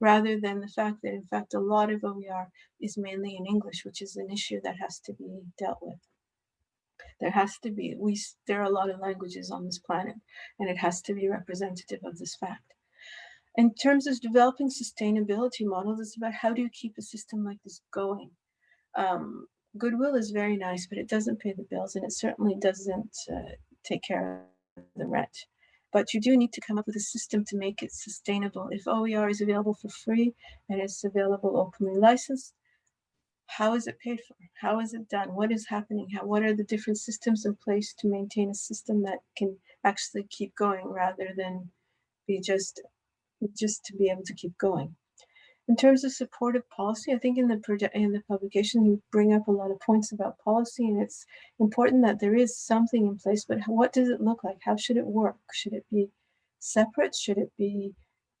S7: rather than the fact that in fact a lot of OER is mainly in English, which is an issue that has to be dealt with. There has to be, we, there are a lot of languages on this planet, and it has to be representative of this fact. In terms of developing sustainability models, it's about how do you keep a system like this going? Um, goodwill is very nice, but it doesn't pay the bills and it certainly doesn't uh, take care of the rent. But you do need to come up with a system to make it sustainable. If OER is available for free and it's available openly licensed, how is it paid for? How is it done? What is happening? How, what are the different systems in place to maintain a system that can actually keep going rather than be just just to be able to keep going. In terms of supportive policy, I think in the project in the publication you bring up a lot of points about policy, and it's important that there is something in place. But what does it look like? How should it work? Should it be separate? Should it be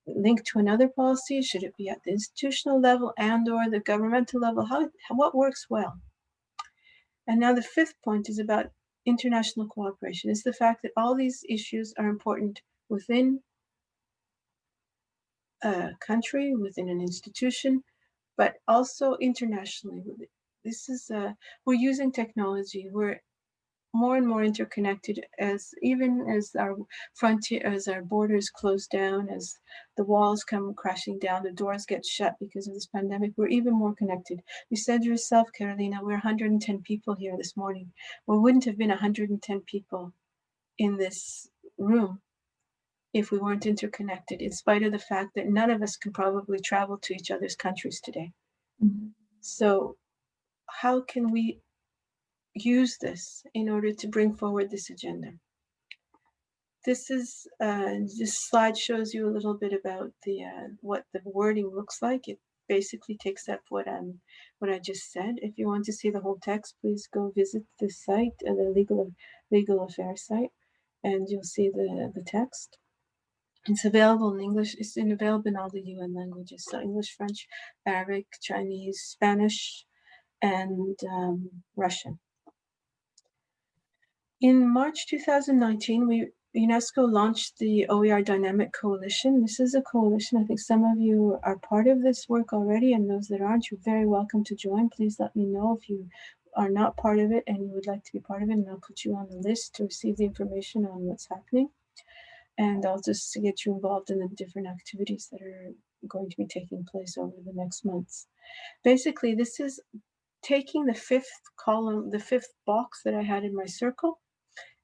S7: linked to another policy? Should it be at the institutional level and/or the governmental level? How what works well? And now the fifth point is about international cooperation. Is the fact that all these issues are important within a country, within an institution, but also internationally. This is, uh, we're using technology. We're more and more interconnected as even as our frontier, as our borders close down, as the walls come crashing down, the doors get shut because of this pandemic, we're even more connected. You said yourself, Carolina, we're 110 people here this morning. We wouldn't have been 110 people in this room if we weren't interconnected, in spite of the fact that none of us can probably travel to each other's countries today. Mm -hmm. So how can we use this in order to bring forward this agenda? This is, uh, this slide shows you a little bit about the uh, what the wording looks like. It basically takes up what I'm what I just said. If you want to see the whole text, please go visit the site, uh, the legal legal affairs site, and you'll see the the text. It's available in English. It's in available in all the UN languages: so English, French, Arabic, Chinese, Spanish, and um, Russian. In March 2019, we UNESCO launched the OER Dynamic Coalition. This is a coalition. I think some of you are part of this work already, and those that aren't, you're very welcome to join. Please let me know if you are not part of it and you would like to be part of it, and I'll put you on the list to receive the information on what's happening. And I'll just get you involved in the different activities that are going to be taking place over the next months. Basically, this is taking the fifth column, the fifth box that I had in my circle,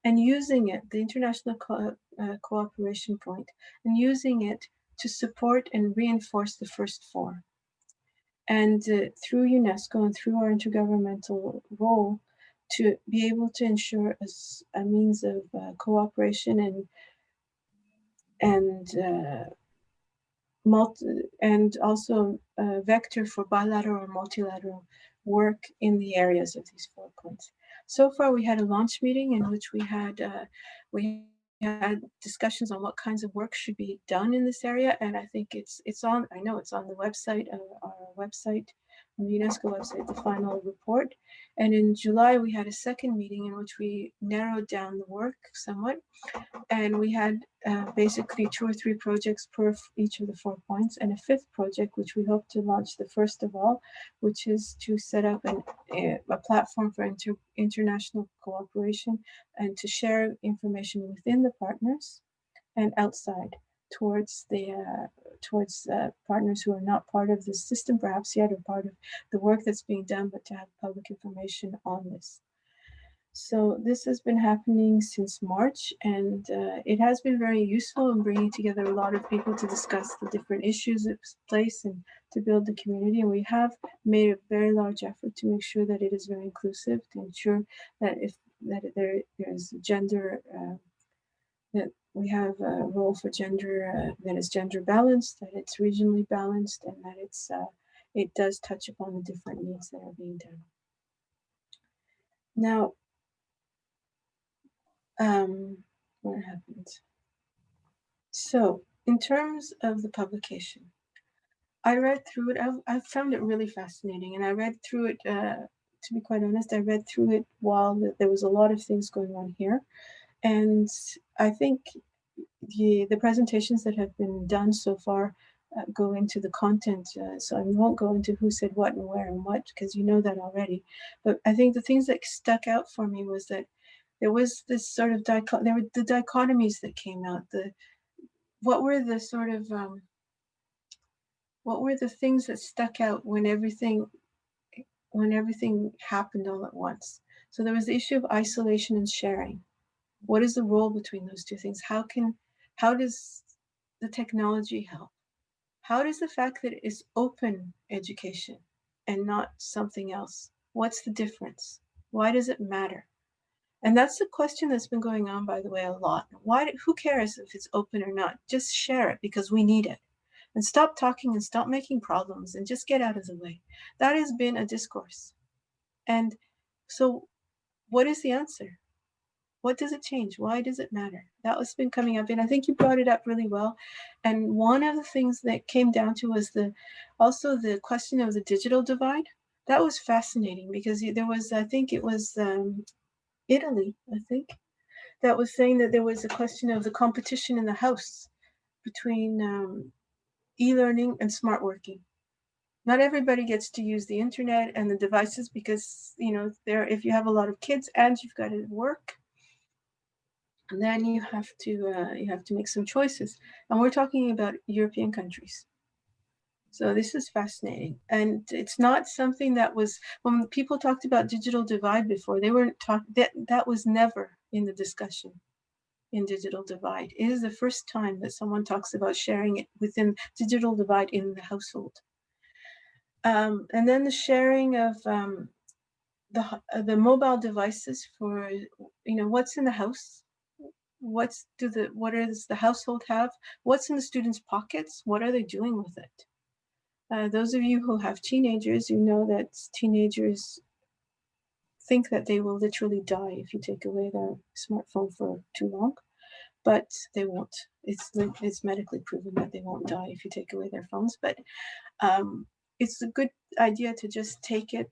S7: and using it, the international co uh, cooperation point, and using it to support and reinforce the first four. And uh, through UNESCO and through our intergovernmental role, to be able to ensure a, a means of uh, cooperation and and uh, multi, and also a vector for bilateral or multilateral work in the areas of these four points. So far, we had a launch meeting in which we had uh, we had discussions on what kinds of work should be done in this area, and I think it's it's on. I know it's on the website, uh, our website on the UNESCO website, the final report. And in July, we had a second meeting in which we narrowed down the work somewhat. And we had uh, basically two or three projects per each of the four points and a fifth project, which we hope to launch the first of all, which is to set up an, a, platform for inter international cooperation and to share information within the partners and outside towards the uh, towards uh, partners who are not part of the system perhaps yet or part of the work that's being done, but to have public information on this. So this has been happening since March and uh, it has been very useful in bringing together a lot of people to discuss the different issues at place and to build the community. And we have made a very large effort to make sure that it is very inclusive, to ensure that if that there, there's gender, uh, that we have a role for gender uh, that is gender balanced, that it's regionally balanced, and that it's uh, it does touch upon the different needs that are being done. Now, um, what happens? So, in terms of the publication, I read through it. I, I found it really fascinating, and I read through it. Uh, to be quite honest, I read through it while there was a lot of things going on here. And I think the, the presentations that have been done so far uh, go into the content. Uh, so I won't go into who said what and where and what, because you know that already. But I think the things that stuck out for me was that there was this sort of there were the dichotomies that came out. The what were the sort of um, what were the things that stuck out when everything when everything happened all at once? So there was the issue of isolation and sharing. What is the role between those two things? How can, how does the technology help? How does the fact that it is open education and not something else? What's the difference? Why does it matter? And that's the question that's been going on, by the way, a lot. Why? Who cares if it's open or not? Just share it because we need it. And stop talking and stop making problems and just get out of the way. That has been a discourse. And so what is the answer? What does it change? Why does it matter? That was been coming up, and I think you brought it up really well. And one of the things that came down to was the also the question of the digital divide. That was fascinating because there was, I think it was um, Italy, I think, that was saying that there was a question of the competition in the house between um, e-learning and smart working not everybody gets to use the internet and the devices because you know there if you have a lot of kids and you've got to work and then you have to uh, you have to make some choices. And we're talking about european countries. So this is fascinating. And it's not something that was when people talked about digital divide before they weren't talking that that was never in the discussion in digital divide. It is the first time that someone talks about sharing it within digital divide in the household. Um, and then the sharing of um, the uh, the mobile devices for you know what's in the house what's do the what does the household have what's in the students pockets what are they doing with it Uh, those of you who have teenagers, you know that teenagers think that they will literally die if you take away their smartphone for too long, but they won't. It's, it's medically proven that they won't die if you take away their phones, but um, it's a good idea to just take it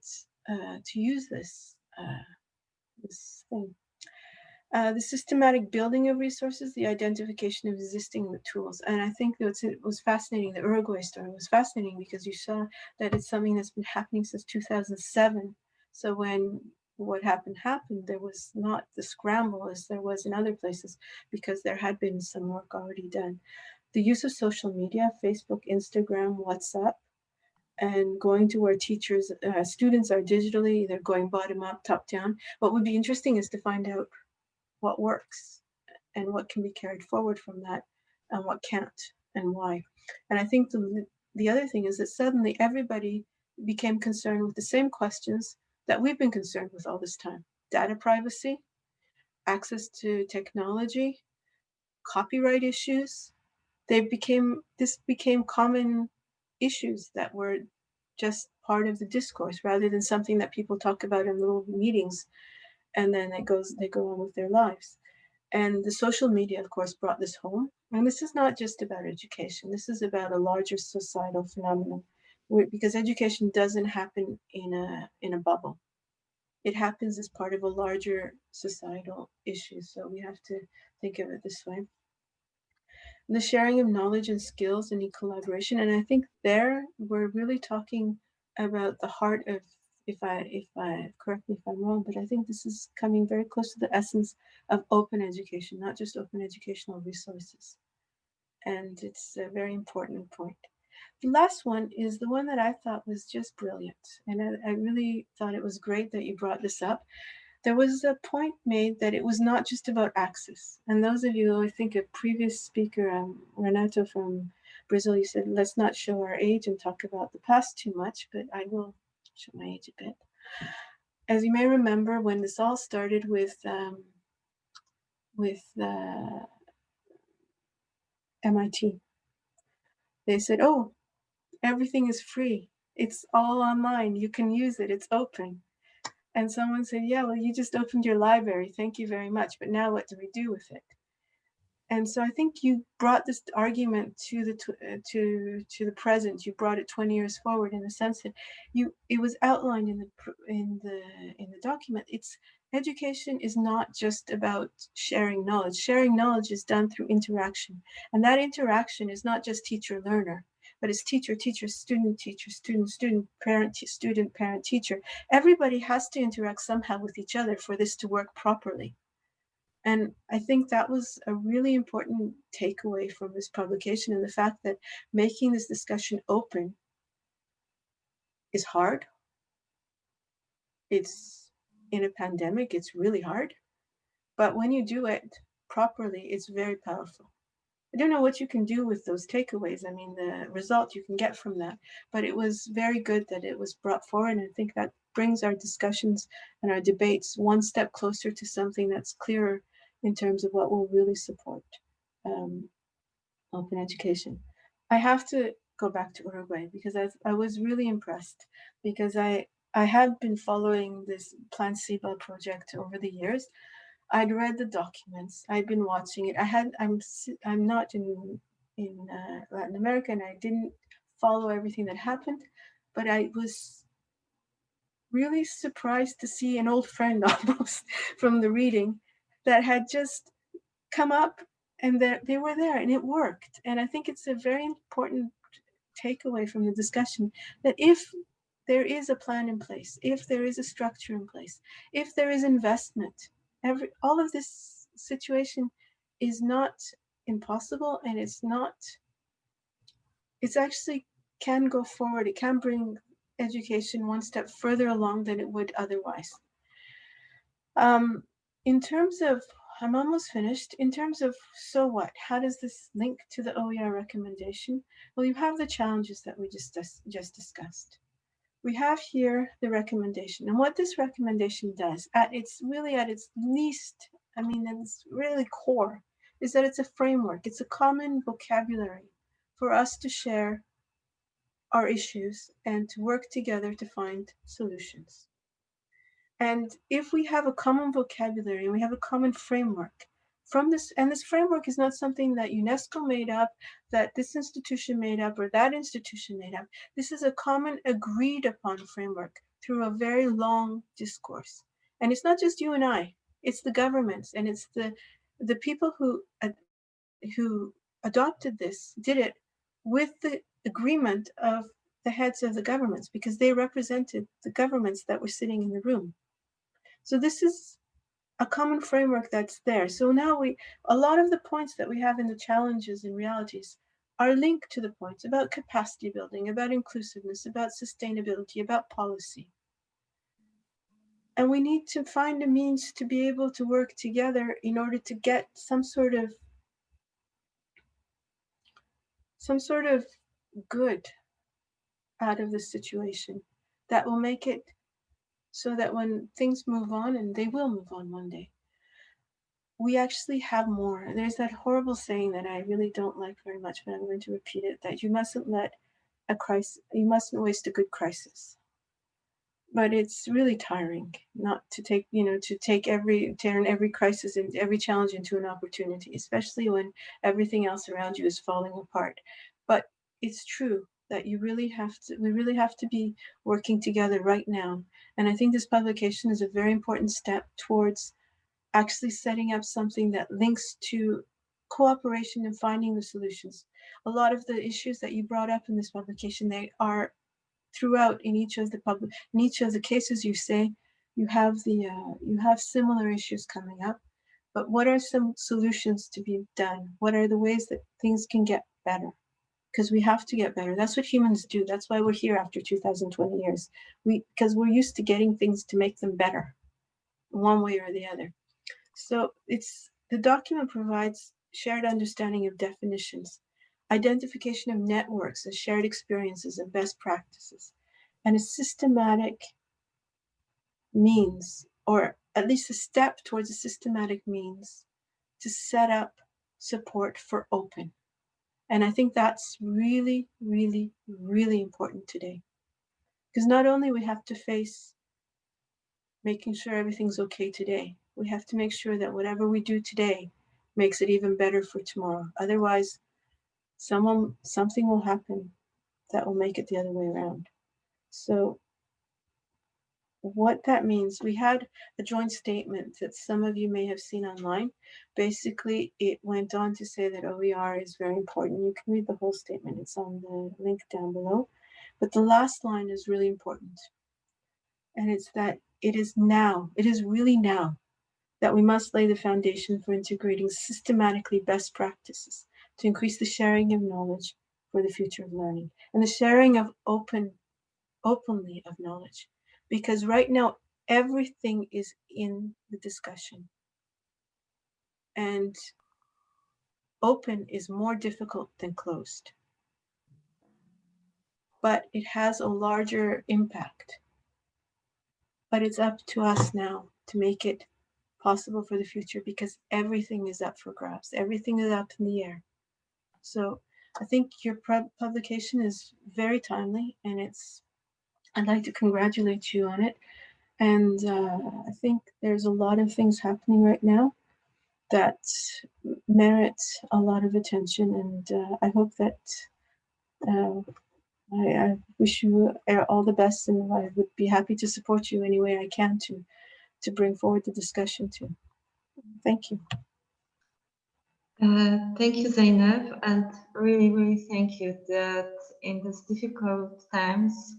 S7: uh, to use this, uh, this thing. Uh, the systematic building of resources, the identification of existing tools. And I think that it was fascinating, the Uruguay story was fascinating because you saw that it's something that's been happening since 2007. So when what happened happened, there was not the scramble as there was in other places because there had been some work already done. The use of social media, Facebook, Instagram, WhatsApp, and going to where teachers, uh, students are digitally, they're going bottom up, top down. What would be interesting is to find out what works and what can be carried forward from that and what can't and why. And I think the, the other thing is that suddenly everybody became concerned with the same questions that we've been concerned with all this time. Data privacy, access to technology, copyright issues. They became, this became common issues that were just part of the discourse rather than something that people talk about in little meetings and then it goes they go on with their lives. And the social media of course brought this home. And this is not just about education. This is about a larger societal phenomenon because education doesn't happen in a in a bubble. It happens as part of a larger societal issue. So we have to think of it this way. The sharing of knowledge and skills and collaboration. And i think there we're really talking about the heart of if I, if I, correct me if I'm wrong, but I think this is coming very close to the essence of open education, not just open educational resources. And it's a very important point. The last one is the one that I thought was just brilliant. And I, I really thought it was great that you brought this up. There was a point made that it was not just about access. And those of you, I think a previous speaker, um, Renato from Brazil, you said, let's not show our age and talk about the past too much, but I will show my age a bit. As you may remember, when this all started with um, with uh, MIT, they said, "Oh, everything is free. It's all online. You can use it. It's open." And someone said, "Yeah, well, you just opened your library. Thank you very much. But now, what do we do with it?" And so I think you brought this argument to the uh, to to the present. You brought it 20 years forward in the sense that you it was outlined in the in the in the document. It's education is not just about sharing knowledge. Sharing knowledge is done through interaction, and that interaction is not just teacher learner, but it's teacher teacher student teacher student student parent student parent teacher. Everybody has to interact somehow with each other for this to work properly. And I think that was a really important takeaway from this publication and the fact that making this discussion open is hard. It's in a pandemic, it's really hard. But when you do it properly, it's very powerful. I don't know what you can do with those takeaways. I mean, the result you can get from that, but it was very good that it was brought forward. And I think that brings our discussions and our debates one step closer to something that's clearer in terms of what will really support um, open education. I have to go back to Uruguay because I, I was really impressed because I, I had been following this Plan Ceibal project over the years. I'd read the documents, I'd been watching it. I had, I'm, I'm not in, in uh, Latin America and I didn't follow everything that happened, but I was really surprised to see an old friend almost from the reading that had just come up and that they were there and it worked. And I think it's a very important takeaway from the discussion that if there is a plan in place, if there is a structure in place, if there is investment, every all of this situation is not impossible and it's not, it's actually can go forward. It can bring education one step further along than it would otherwise. Um, in terms of, I'm almost finished. In terms of, so what? How does this link to the OER recommendation? Well, you have the challenges that we just, just discussed. We have here the recommendation. And what this recommendation does, at its really at its least, I mean, it's really core, is that it's a framework. It's a common vocabulary for us to share our issues and to work together to find solutions. And if we have a common vocabulary and we have a common framework from this, and this framework is not something that UNESCO made up, that this institution made up, or that institution made up. This is a common agreed upon framework through a very long discourse. And it's not just you and I, it's the governments and it's the, the people who, who adopted this, did it with the agreement of the heads of the governments because they represented the governments that were sitting in the room. So this is a common framework that's there. So now we, a lot of the points that we have in the challenges and realities are linked to the points about capacity building, about inclusiveness, about sustainability, about policy. And we need to find a means to be able to work together in order to get some sort of some sort of good out of the situation that will make it so that when things move on, and they will move on one day, we actually have more. There's that horrible saying that I really don't like very much, but I'm going to repeat it, that you mustn't let a crisis, you mustn't waste a good crisis. But it's really tiring not to take, you know, to take every, turn every crisis and every challenge into an opportunity, especially when everything else around you is falling apart. But it's true that you really have to, we really have to be working together right now. And I think this publication is a very important step towards actually setting up something that links to cooperation and finding the solutions. A lot of the issues that you brought up in this publication, they are throughout in each of the public, in each of the cases you say, you have the, uh, you have similar issues coming up, but what are some solutions to be done? What are the ways that things can get better? Because we have to get better. That's what humans do. That's why we're here after 2020 years. We because we're used to getting things to make them better, one way or the other. So it's the document provides shared understanding of definitions, identification of networks and shared experiences and best practices, and a systematic means, or at least a step towards a systematic means to set up support for open and I think that's really, really, really important today. Because not only we have to face making sure everything's okay today, we have to make sure that whatever we do today makes it even better for tomorrow. Otherwise, someone, something will happen that will make it the other way around. So what that means, we had a joint statement that some of you may have seen online. Basically, it went on to say that OER is very important. You can read the whole statement. It's on the link down below. But the last line is really important. And it's that it is now, it is really now that we must lay the foundation for integrating systematically best practices to increase the sharing of knowledge for the future of learning and the sharing of open, openly of knowledge because right now everything is in the discussion. And open is more difficult than closed. But it has a larger impact. But it's up to us now to make it possible for the future because everything is up for grabs. Everything is up in the air. So I think your publication is very timely and it's I'd like to congratulate you on it. And uh, I think there's a lot of things happening right now that merit a lot of attention. And uh, I hope that uh, I, I, wish you all the best and I would be happy to support you any way I can to, to bring forward the discussion too. Thank you.
S1: Uh, thank you, Zeynep, and really, really thank you that in these difficult times,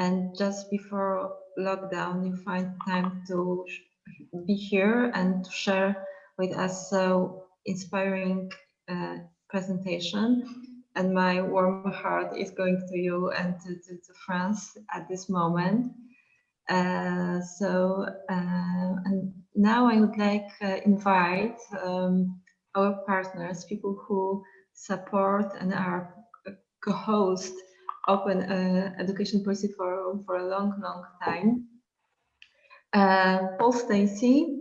S1: and just before lockdown you find time to be here and to share with us so inspiring uh, presentation and my warm heart is going to you and to, to, to France at this moment. Uh, so uh, and now I would like uh, invite um, our partners, people who support and are co-host open education policy forum for a long, long time. Uh, Paul Stacey,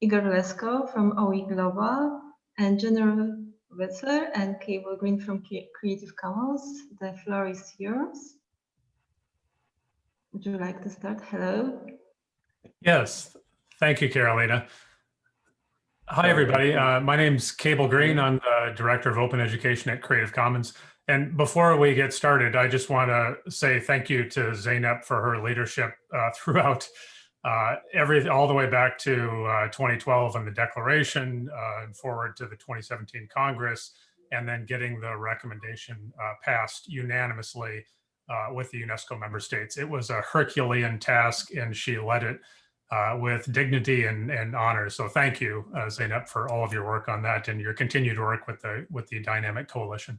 S1: Igor Lesko from OE Global, and Jennryn Wetzler and Cable Green from Creative Commons. The floor is yours. Would you like to start? Hello.
S8: Yes, thank you, Carolina. Hi, everybody. Uh, my name's Cable Green. I'm the Director of Open Education at Creative Commons. And before we get started, I just want to say thank you to Zeynep for her leadership uh, throughout uh, every all the way back to uh, 2012 and the declaration uh, and forward to the 2017 Congress, and then getting the recommendation uh, passed unanimously with the UNESCO member states. It was a Herculean task, and she led it uh, with dignity and, and honor. So thank you, uh, Zeynep, for all of your work on that and your continued work with the with the Dynamic Coalition.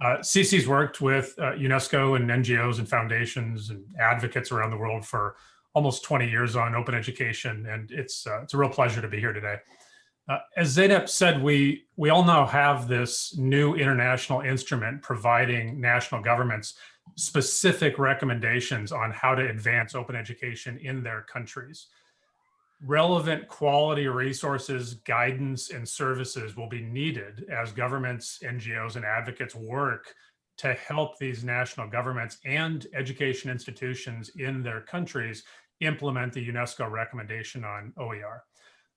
S8: Uh, CC's worked with uh, UNESCO and NGOs and foundations and advocates around the world for almost 20 years on open education, and it's uh, it's a real pleasure to be here today. Uh, as Zeynep said, we we all now have this new international instrument providing national governments specific recommendations on how to advance open education in their countries. Relevant quality resources, guidance, and services will be needed as governments, NGOs, and advocates work to help these national governments and education institutions in their countries implement the UNESCO recommendation on OER.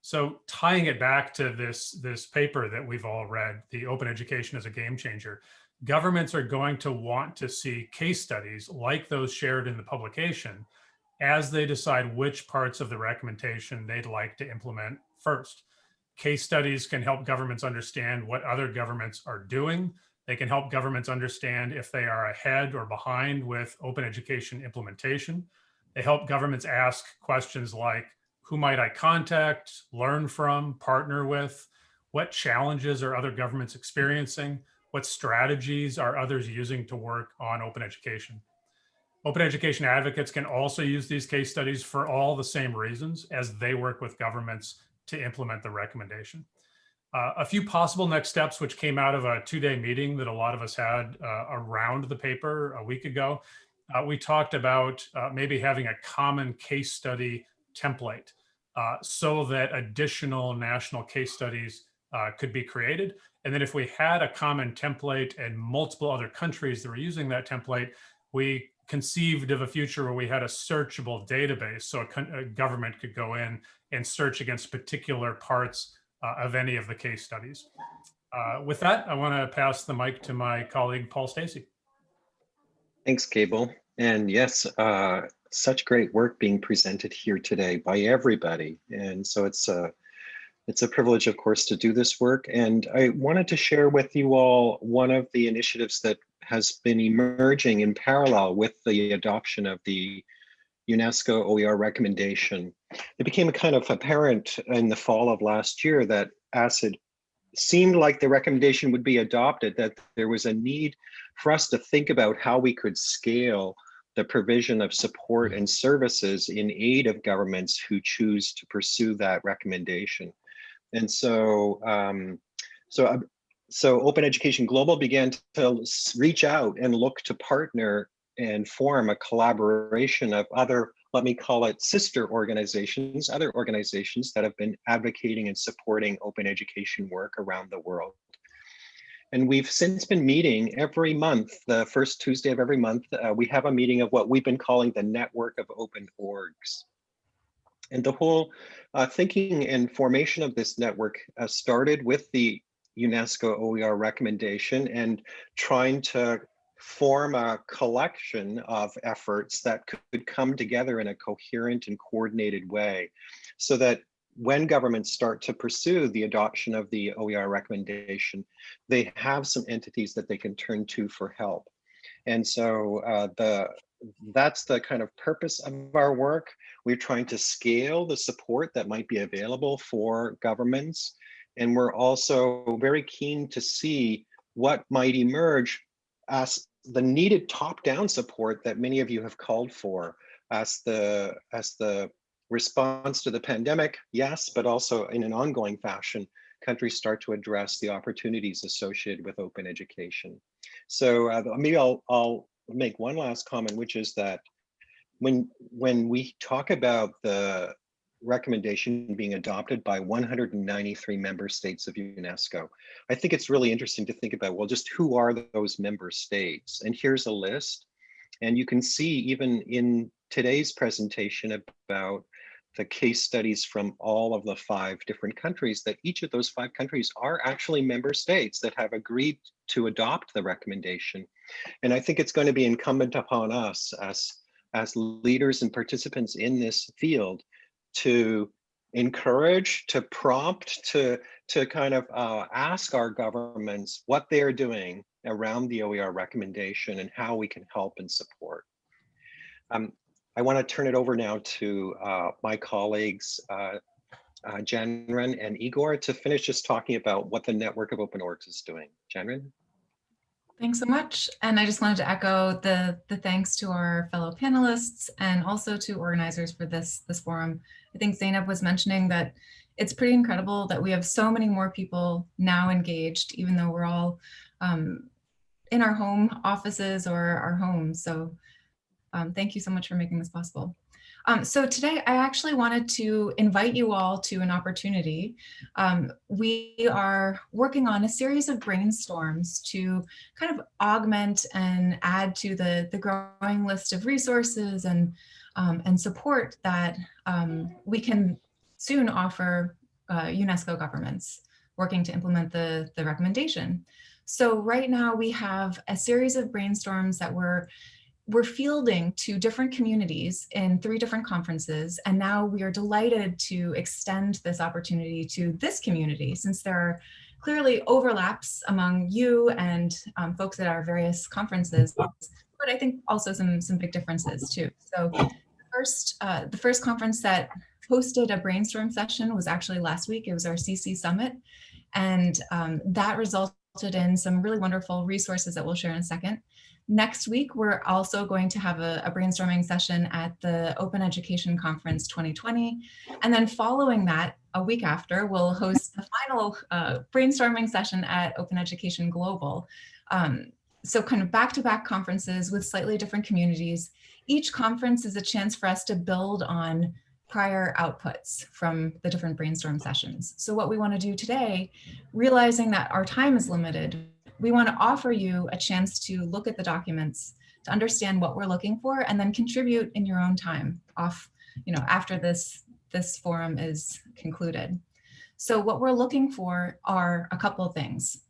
S8: So tying it back to this, this paper that we've all read, the Open Education as a Game Changer, governments are going to want to see case studies like those shared in the publication as they decide which parts of the recommendation they'd like to implement first. Case studies can help governments understand what other governments are doing. They can help governments understand if they are ahead or behind with open education implementation. They help governments ask questions like, who might I contact, learn from, partner with? What challenges are other governments experiencing? What strategies are others using to work on open education? Open education advocates can also use these case studies for all the same reasons as they work with governments to implement the recommendation. Uh, a few possible next steps, which came out of a two-day meeting that a lot of us had uh, around the paper a week ago. Uh, we talked about uh, maybe having a common case study template uh, so that additional national case studies uh, could be created. And then if we had a common template and multiple other countries that were using that template, we conceived of a future where we had a searchable database so a, a government could go in and search against particular parts uh, of any of the case studies. Uh, with that, I want to pass the mic to my colleague, Paul Stacey.
S9: Thanks, Cable. And yes, uh, such great work being presented here today by everybody. And so it's a, it's a privilege, of course, to do this work. And I wanted to share with you all one of the initiatives that has been emerging in parallel with the adoption of the UNESCO OER recommendation. It became kind of apparent in the fall of last year that ACID seemed like the recommendation would be adopted, that there was a need for us to think about how we could scale the provision of support and services in aid of governments who choose to pursue that recommendation. And so, um, so, uh, so Open Education Global began to reach out and look to partner and form a collaboration of other, let me call it sister organizations, other organizations that have been advocating and supporting open education work around the world. And we've since been meeting every month, the first Tuesday of every month, uh, we have a meeting of what we've been calling the network of open orgs. And the whole uh, thinking and formation of this network uh, started with the UNESCO OER recommendation and trying to form a collection of efforts that could come together in a coherent and coordinated way so that when governments start to pursue the adoption of the OER recommendation, they have some entities that they can turn to for help. And so uh, the that's the kind of purpose of our work. We're trying to scale the support that might be available for governments. And we're also very keen to see what might emerge as the needed top-down support that many of you have called for as the as the response to the pandemic, yes, but also in an ongoing fashion, countries start to address the opportunities associated with open education. So uh, maybe I'll, I'll make one last comment, which is that when when we talk about the recommendation being adopted by 193 member states of UNESCO. I think it's really interesting to think about, well, just who are those member states? And here's a list. And you can see even in today's presentation about the case studies from all of the five different countries that each of those five countries are actually member states that have agreed to adopt the recommendation. And I think it's going to be incumbent upon us as, as leaders and participants in this field to encourage, to prompt, to, to kind of uh, ask our governments what they're doing around the OER recommendation and how we can help and support. Um, I want to turn it over now to uh, my colleagues, uh, uh, Jennryn and Igor, to finish just talking about what the network of open orgs is doing. Jennryn?
S10: Thanks so much. And I just wanted to echo the, the thanks to our fellow panelists and also to organizers for this, this forum. I think Zeynep was mentioning that it's pretty incredible that we have so many more people now engaged, even though we're all um, in our home offices or our homes. So um, thank you so much for making this possible. Um, so today I actually wanted to invite you all to an opportunity. Um, we are working on a series of brainstorms to kind of augment and add to the, the growing list of resources and, um, and support that um, we can soon offer uh, UNESCO governments working to implement the, the recommendation. So right now we have a series of brainstorms that we're we're fielding to different communities in three different conferences. And now we are delighted to extend this opportunity to this community since there are clearly overlaps among you and um, folks at our various conferences, but I think also some, some big differences too. So the first, uh, the first conference that hosted a brainstorm session was actually last week. It was our CC Summit. And um, that resulted in some really wonderful resources that we'll share in a second. Next week, we're also going to have a, a, brainstorming session at the Open Education Conference 2020. And then following that, a week after, we'll host the final uh, brainstorming session at Open Education Global. Um, so kind of back-to-back -back conferences with slightly different communities. Each conference is a chance for us to build on prior outputs from the different brainstorm sessions. So what we want to do today, realizing that our time is limited, we want to offer you a chance to look at the documents to understand what we're looking for and then contribute in your own time off, you know, after this, this forum is concluded. So what we're looking for are a couple of things.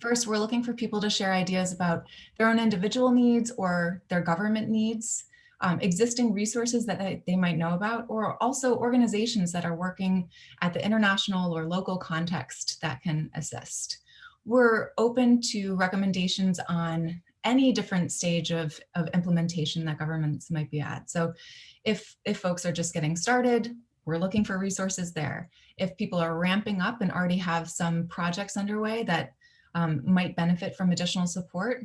S10: First, we're looking for people to share ideas about their own individual needs or their government needs, um, existing resources that they, they might know about, or also organizations that are working at the international or local context that can assist we're open to recommendations on any different stage of, of implementation that governments might be at. So if, if folks are just getting started, we're looking for resources there. If people are ramping up and already have some projects underway that um, might benefit from additional support,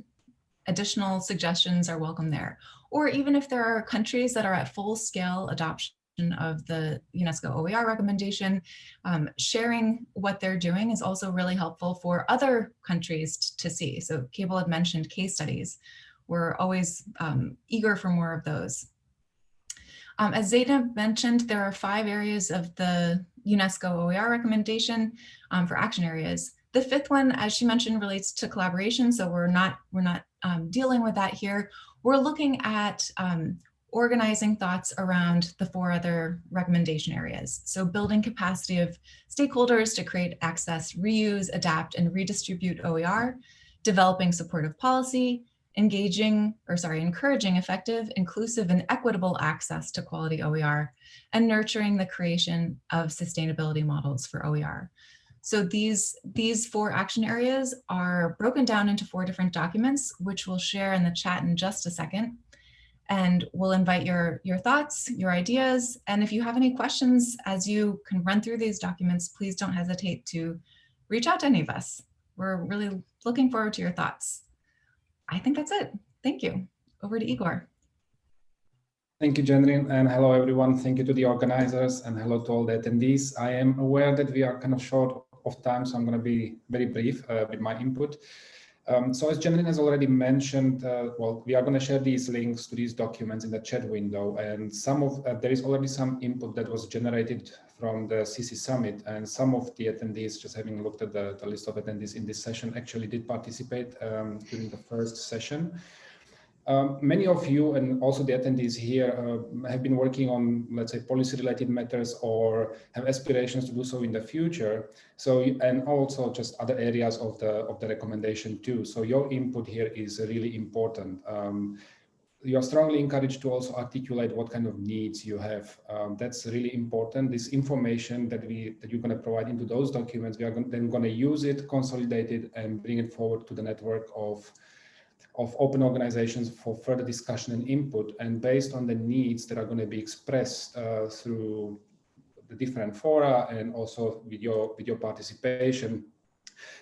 S10: additional suggestions are welcome there. Or even if there are countries that are at full scale adoption of the UNESCO OER recommendation. Um, sharing what they're doing is also really helpful for other countries to see. So Cable had mentioned case studies. We're always um, eager for more of those. Um, as Zeynep mentioned, there are five areas of the UNESCO OER recommendation um, for action areas. The fifth one, as she mentioned, relates to collaboration. So we're not, we're not um, dealing with that here. We're looking at um, organizing thoughts around the four other recommendation areas. So building capacity of stakeholders to create access, reuse, adapt, and redistribute OER, developing supportive policy, engaging, or sorry, encouraging effective, inclusive, and equitable access to quality OER, and nurturing the creation of sustainability models for OER. So these, these four action areas are broken down into four different documents, which we'll share in the chat in just a second and we'll invite your, your thoughts, your ideas, and if you have any questions as you can run through these documents, please don't hesitate to reach out to any of us. We're really looking forward to your thoughts. I think that's it. Thank you. Over to Igor.
S11: Thank you, Jenny, and hello, everyone. Thank you to the organizers and hello to all the attendees. I am aware that we are kind of short of time, so I'm going to be very brief uh, with my input. Um, so as Janine has already mentioned, uh, well, we are going to share these links to these documents in the chat window, and some of uh, there is already some input that was generated from the CC Summit, and some of the attendees, just having looked at the, the list of attendees in this session, actually did participate um, during the first session. Um, many of you and also the attendees here uh, have been working on, let's say, policy related matters or have aspirations to do so in the future. So, and also just other areas of the, of the recommendation too. So your input here is really important. Um, you are strongly encouraged to also articulate what kind of needs you have. Um, that's really important. This information that we that you're going to provide into those documents, we are then going to use it, consolidate it, and bring it forward to the network of of open organizations for further discussion and input. And based on the needs that are going to be expressed uh, through the different fora and also with your, with your participation,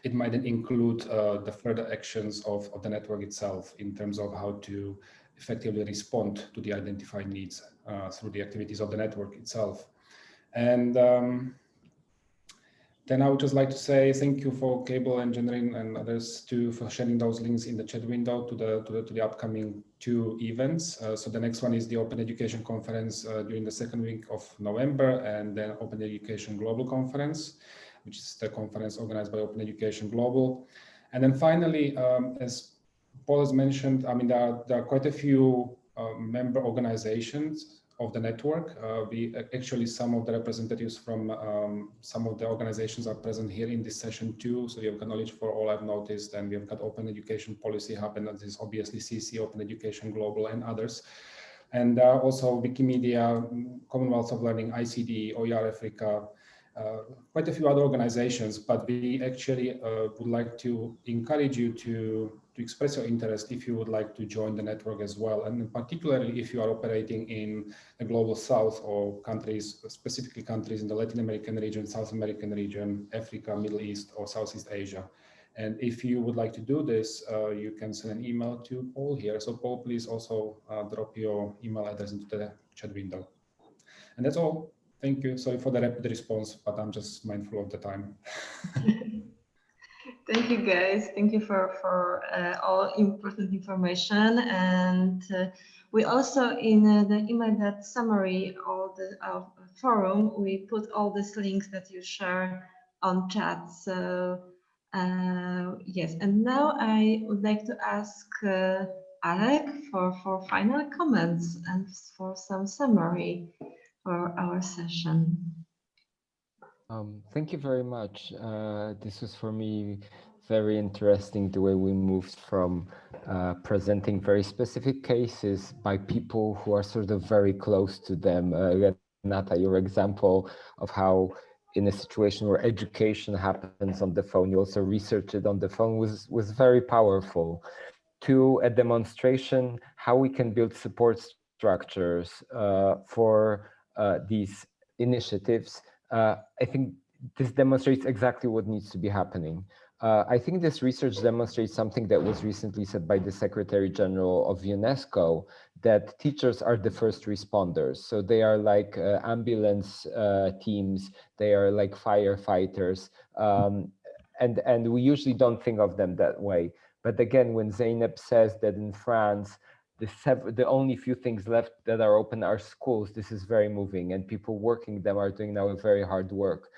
S11: it might include uh, the further actions of, of the network itself in terms of how to effectively respond to the identified needs uh, through the activities of the network itself. And um, then I would just like to say thank you for Cable and Jennryn and others too for sharing those links in the chat window to the to the, to the upcoming two events. Uh, so the next one is the Open Education Conference uh, during the second week of November, and then Open Education Global Conference, which is the conference organized by Open Education Global. And then finally, um, as Paul has mentioned, I mean there are, there are quite a few uh, member organizations of the network. Uh, we actually, some of the representatives from um, some of the organizations are present here in this session too. So we have got knowledge for all I've noticed and we have got Open Education Policy Hub and this is obviously CC, Open Education Global and others. And uh, also Wikimedia, Commonwealth of Learning, ICDE, OER Africa, uh, quite a few other organizations, but we actually uh, would like to encourage you to to express your interest if you would like to join the network as well. And particularly if you are operating in the global south or countries, specifically countries in the Latin American region, South American region, Africa, Middle East, or Southeast Asia. And if you would like to do this, uh, you can send an email to Paul here. So Paul, please also uh, drop your email address into the chat window. And that's all. Thank you. Sorry for the rapid response, but I'm just mindful of the time.
S1: Thank you, guys. Thank you for for uh, all important information. And uh, we also in uh, the email that summary all the forum we put all these links that you share on chat. So uh, yes, and now I would like to ask uh, Alek for for final comments and for some summary for our session.
S12: Um, thank you very much. Uh, this was for me very interesting the way we moved from uh, presenting very specific cases by people who are sort of very close to them. Uh, your example of how in a situation where education happens on the phone, you also research it on the phone was, was very powerful. To a demonstration, how we can build support structures uh, for uh, these initiatives I think this demonstrates exactly what needs to be happening. Uh, I think this research demonstrates something that was recently said by the Secretary General of UNESCO, that teachers are the first responders. So they are like uh, ambulance uh, teams, they are like firefighters, um, and, and we usually don't think of them that way. But again, when Zeynep says that in France, the, the only few things left that are open are schools. This is very moving and people working them are doing now a very hard work.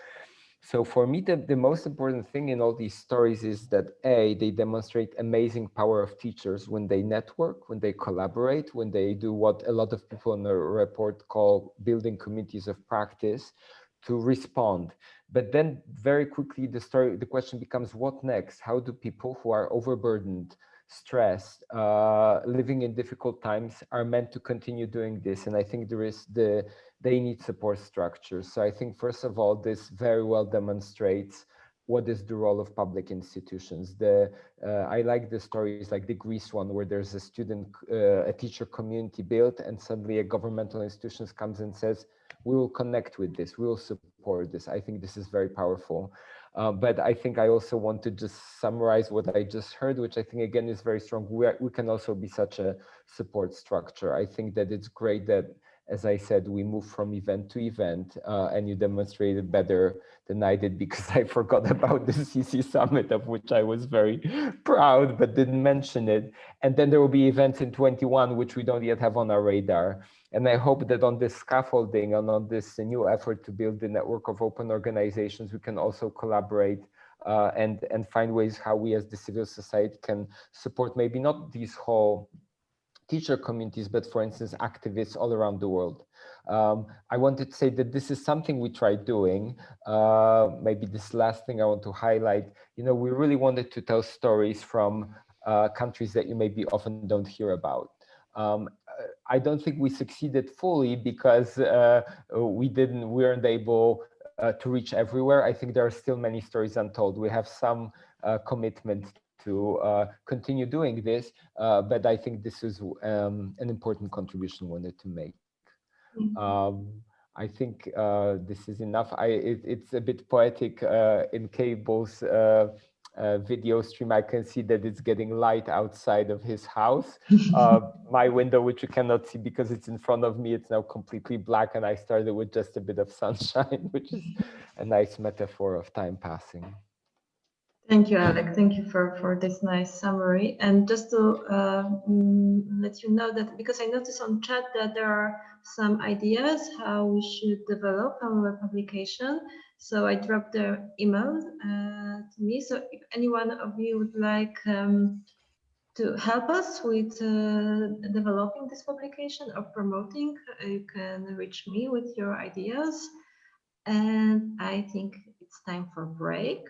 S12: So for me, the, the most important thing in all these stories is that A, they demonstrate amazing power of teachers when they network, when they collaborate, when they do what a lot of people in the report call building communities of practice to respond. But then very quickly, the story, the question becomes what next? How do people who are overburdened, stressed, uh, living in difficult times are meant to continue doing this. And I think there is the, they need support structures. So I think first of all, this very well demonstrates what is the role of public institutions. The uh, I like the stories like the Greece one, where there's a student, uh, a teacher community built, and suddenly a governmental institution comes and says, "We will connect with this. We will support this." I think this is very powerful. Uh, but I think I also want to just summarize what I just heard, which I think again is very strong. We, are, we can also be such a support structure. I think that it's great that as I said, we move from event to event uh, and you demonstrated better than I did because I forgot about the CC Summit of which I was very proud but didn't mention it. And then there will be events in 21 which we don't yet have on our radar. And I hope that on this scaffolding and on this new effort to build the network of open organizations, we can also collaborate uh, and, and find ways how we as the civil society can support maybe not these whole teacher communities, but for instance, activists all around the world. Um, I wanted to say that this is something we tried doing. Uh, maybe this last thing I want to highlight, you know, we really wanted to tell stories from uh, countries that you maybe often don't hear about. Um, I don't think we succeeded fully because uh, we didn't, we weren't able uh, to reach everywhere. I think there are still many stories untold. We have some uh, commitment to uh, continue doing this, uh, but I think this is um, an important contribution we wanted to make. Mm -hmm. um, I think uh, this is enough. I, it, it's a bit poetic in Cable's uh, video stream, I can see that it's getting light outside of his house. Uh, my window, which you cannot see because it's in front of me, it's now completely black and I started with just a bit of sunshine, which is a nice metaphor of time passing.
S1: Thank you, Alek. Thank you for, for this nice summary. And just to uh, mm, let you know that because I noticed on chat that there are some ideas how we should develop our publication. So I dropped the email uh, to me. So if anyone of you would like um, to help us with uh, developing this publication or promoting, uh, you can reach me with your ideas. And I think it's time for break.